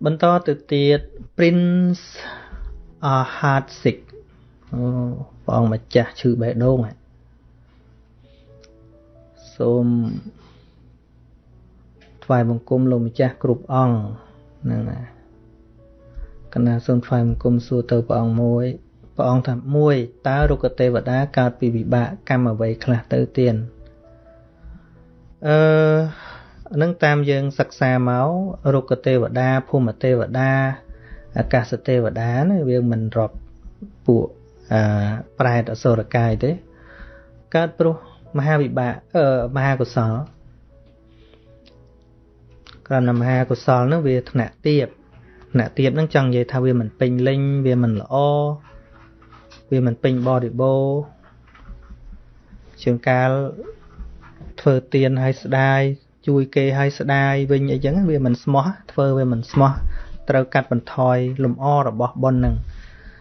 បន្តទៅទៀត Prince Ahatsik អូព្រះអង្គម្ចាស់ឈឺបេះដូងសូមថ្វាយបង្គំលោកម្ចាស់គ្រប់អង្គហ្នឹងណាកណាសូមថ្វាយបង្គំសួរទៅព្រះអង្គមួយព្រះអង្គថាមួយតើរុក្ខទេវតាកើតពីវិបាកកម្មអ្វីខ្លះទៅទៀនអឺ នឹងតាមយើងសិក្សាមករុក្ខទេវតាភូមិទេវតាអាកាសទេវតាណាវាមិនរាប់ពួកអឺប្រែតអសុរកាយទេកើតព្រោះមហាវិបាកអឺមហាកុសលក្រណមហាកុសលហ្នឹងវាថ្នាក់ទៀបថ្នាក់ទៀបហ្នឹងចង់និយាយថាវាមិនពេញលេញវាមិនល្អវាមិនពេញបរិបូរជាងកាលធ្វើទៀនឲ្យស្ដាយ ជួយគេឲ្យស្ដាយវិញអីចឹងវាមិនស្មោះធ្វើវាមិនស្មោះត្រូវកាត់បន្ថយលំអរបស់ប៉ុនហ្នឹង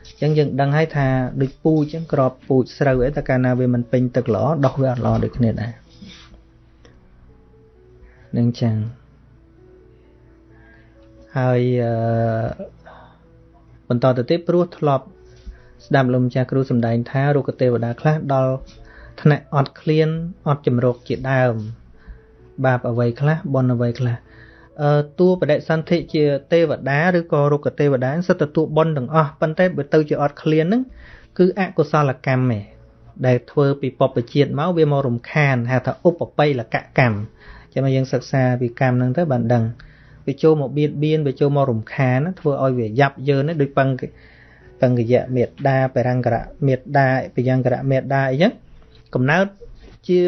អញ្ចឹងយើងដឹងហើយថាដូចពូជអញ្ចឹងក្របពូជស្រូវអីតែកាលណាវាមិនពេញទឹកល្អដោះវាអត់ល្អដូចគ្នាដែរនឹងចឹងហើយអឺបន្តទៅទៀតព្រោះធ្លាប់ស្ដាប់លោកម្ចាស់គ្រូសម្ដែងថារុក្ខទេវតាខ្លះដល់ថ្នាក់អត់ឃ្លានអត់ចម្រោកជាដើម បាបអ្វីខ្លះបុណ្យអ្វីខ្លះអឺតួបដិសន្ធិជាទេវតាឬក៏រុក្ខទេវតាសិតតួបុណ្យទាំងអស់ប៉ុន្តែបើទៅជាអត់ឃ្លានហ្នឹងគឺអកុសលកម្មឯងដែលធ្វើពីបពជាតិមកវាមករំខានហៅថាឧបបិលកកម្មចាំមកយើងសិក្សាពីកម្មហ្នឹងទៅបានដឹងវាចូលមកបៀតបៀនវាចូលមករំខានធ្វើឲ្យវាយ៉ាប់យ៉ឺនដូចបង្បង្កយៈមេត្តាបរង្គរៈមេត្តាបយង្គរៈមេត្តាអីចឹងកំណើត ជា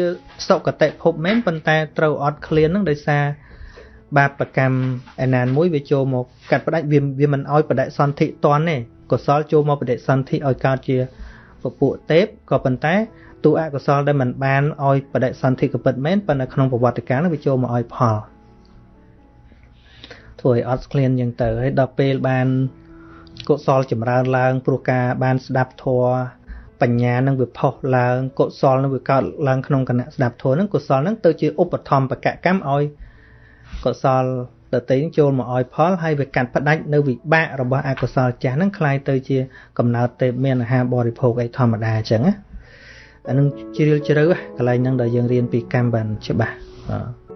សុគតិភពមែនប៉ុន្តែត្រូវអត់ឃ្លានហ្នឹងដោយសារបាបកម្មឯណានមួយវាចូលមកកាត់ផ្ដាច់វាវាមិនឲ្យបដិសន្ធិតន់ទេកុសលចូលមកបដិសន្ធិឲ្យកើតជាពពួកទេពក៏ប៉ុន្តែទូអកុសលដែលមិនបានឲ្យបដិសន្ធិកពិតមែនប៉ុន្តែក្នុងប្រវត្តិកាលវាចូលមកឲ្យផលធ្វើឲ្យអត់ស្ក្លៀនយ៉ាងទៅហើយដល់ពេលបានកុសលចម្រើនឡើងព្រោះការបានស្ដាប់ធម៌ បញ្ញានឹងវាផុសឡើងកុសលនឹងវាកើតឡើងក្នុងគណៈស្ដាប់ធម៌នឹងកុសលនឹងទៅជាឧបធម្មបកកម្មឲ្យកុសលដតីនឹងចូលមកឲ្យផលហើយវាកាត់ផ្ដាច់នៅវិបាករបស់អកុសលចាស់នឹងคล้ายទៅជាកំណើតទេពមានអាហារបរិភោគអីធម្មតាអញ្ចឹងណាអានឹងជ្រាលជ្រៅកន្លែងហ្នឹងដែលយើងរៀនពីកម្មបានច្បាស់បាទ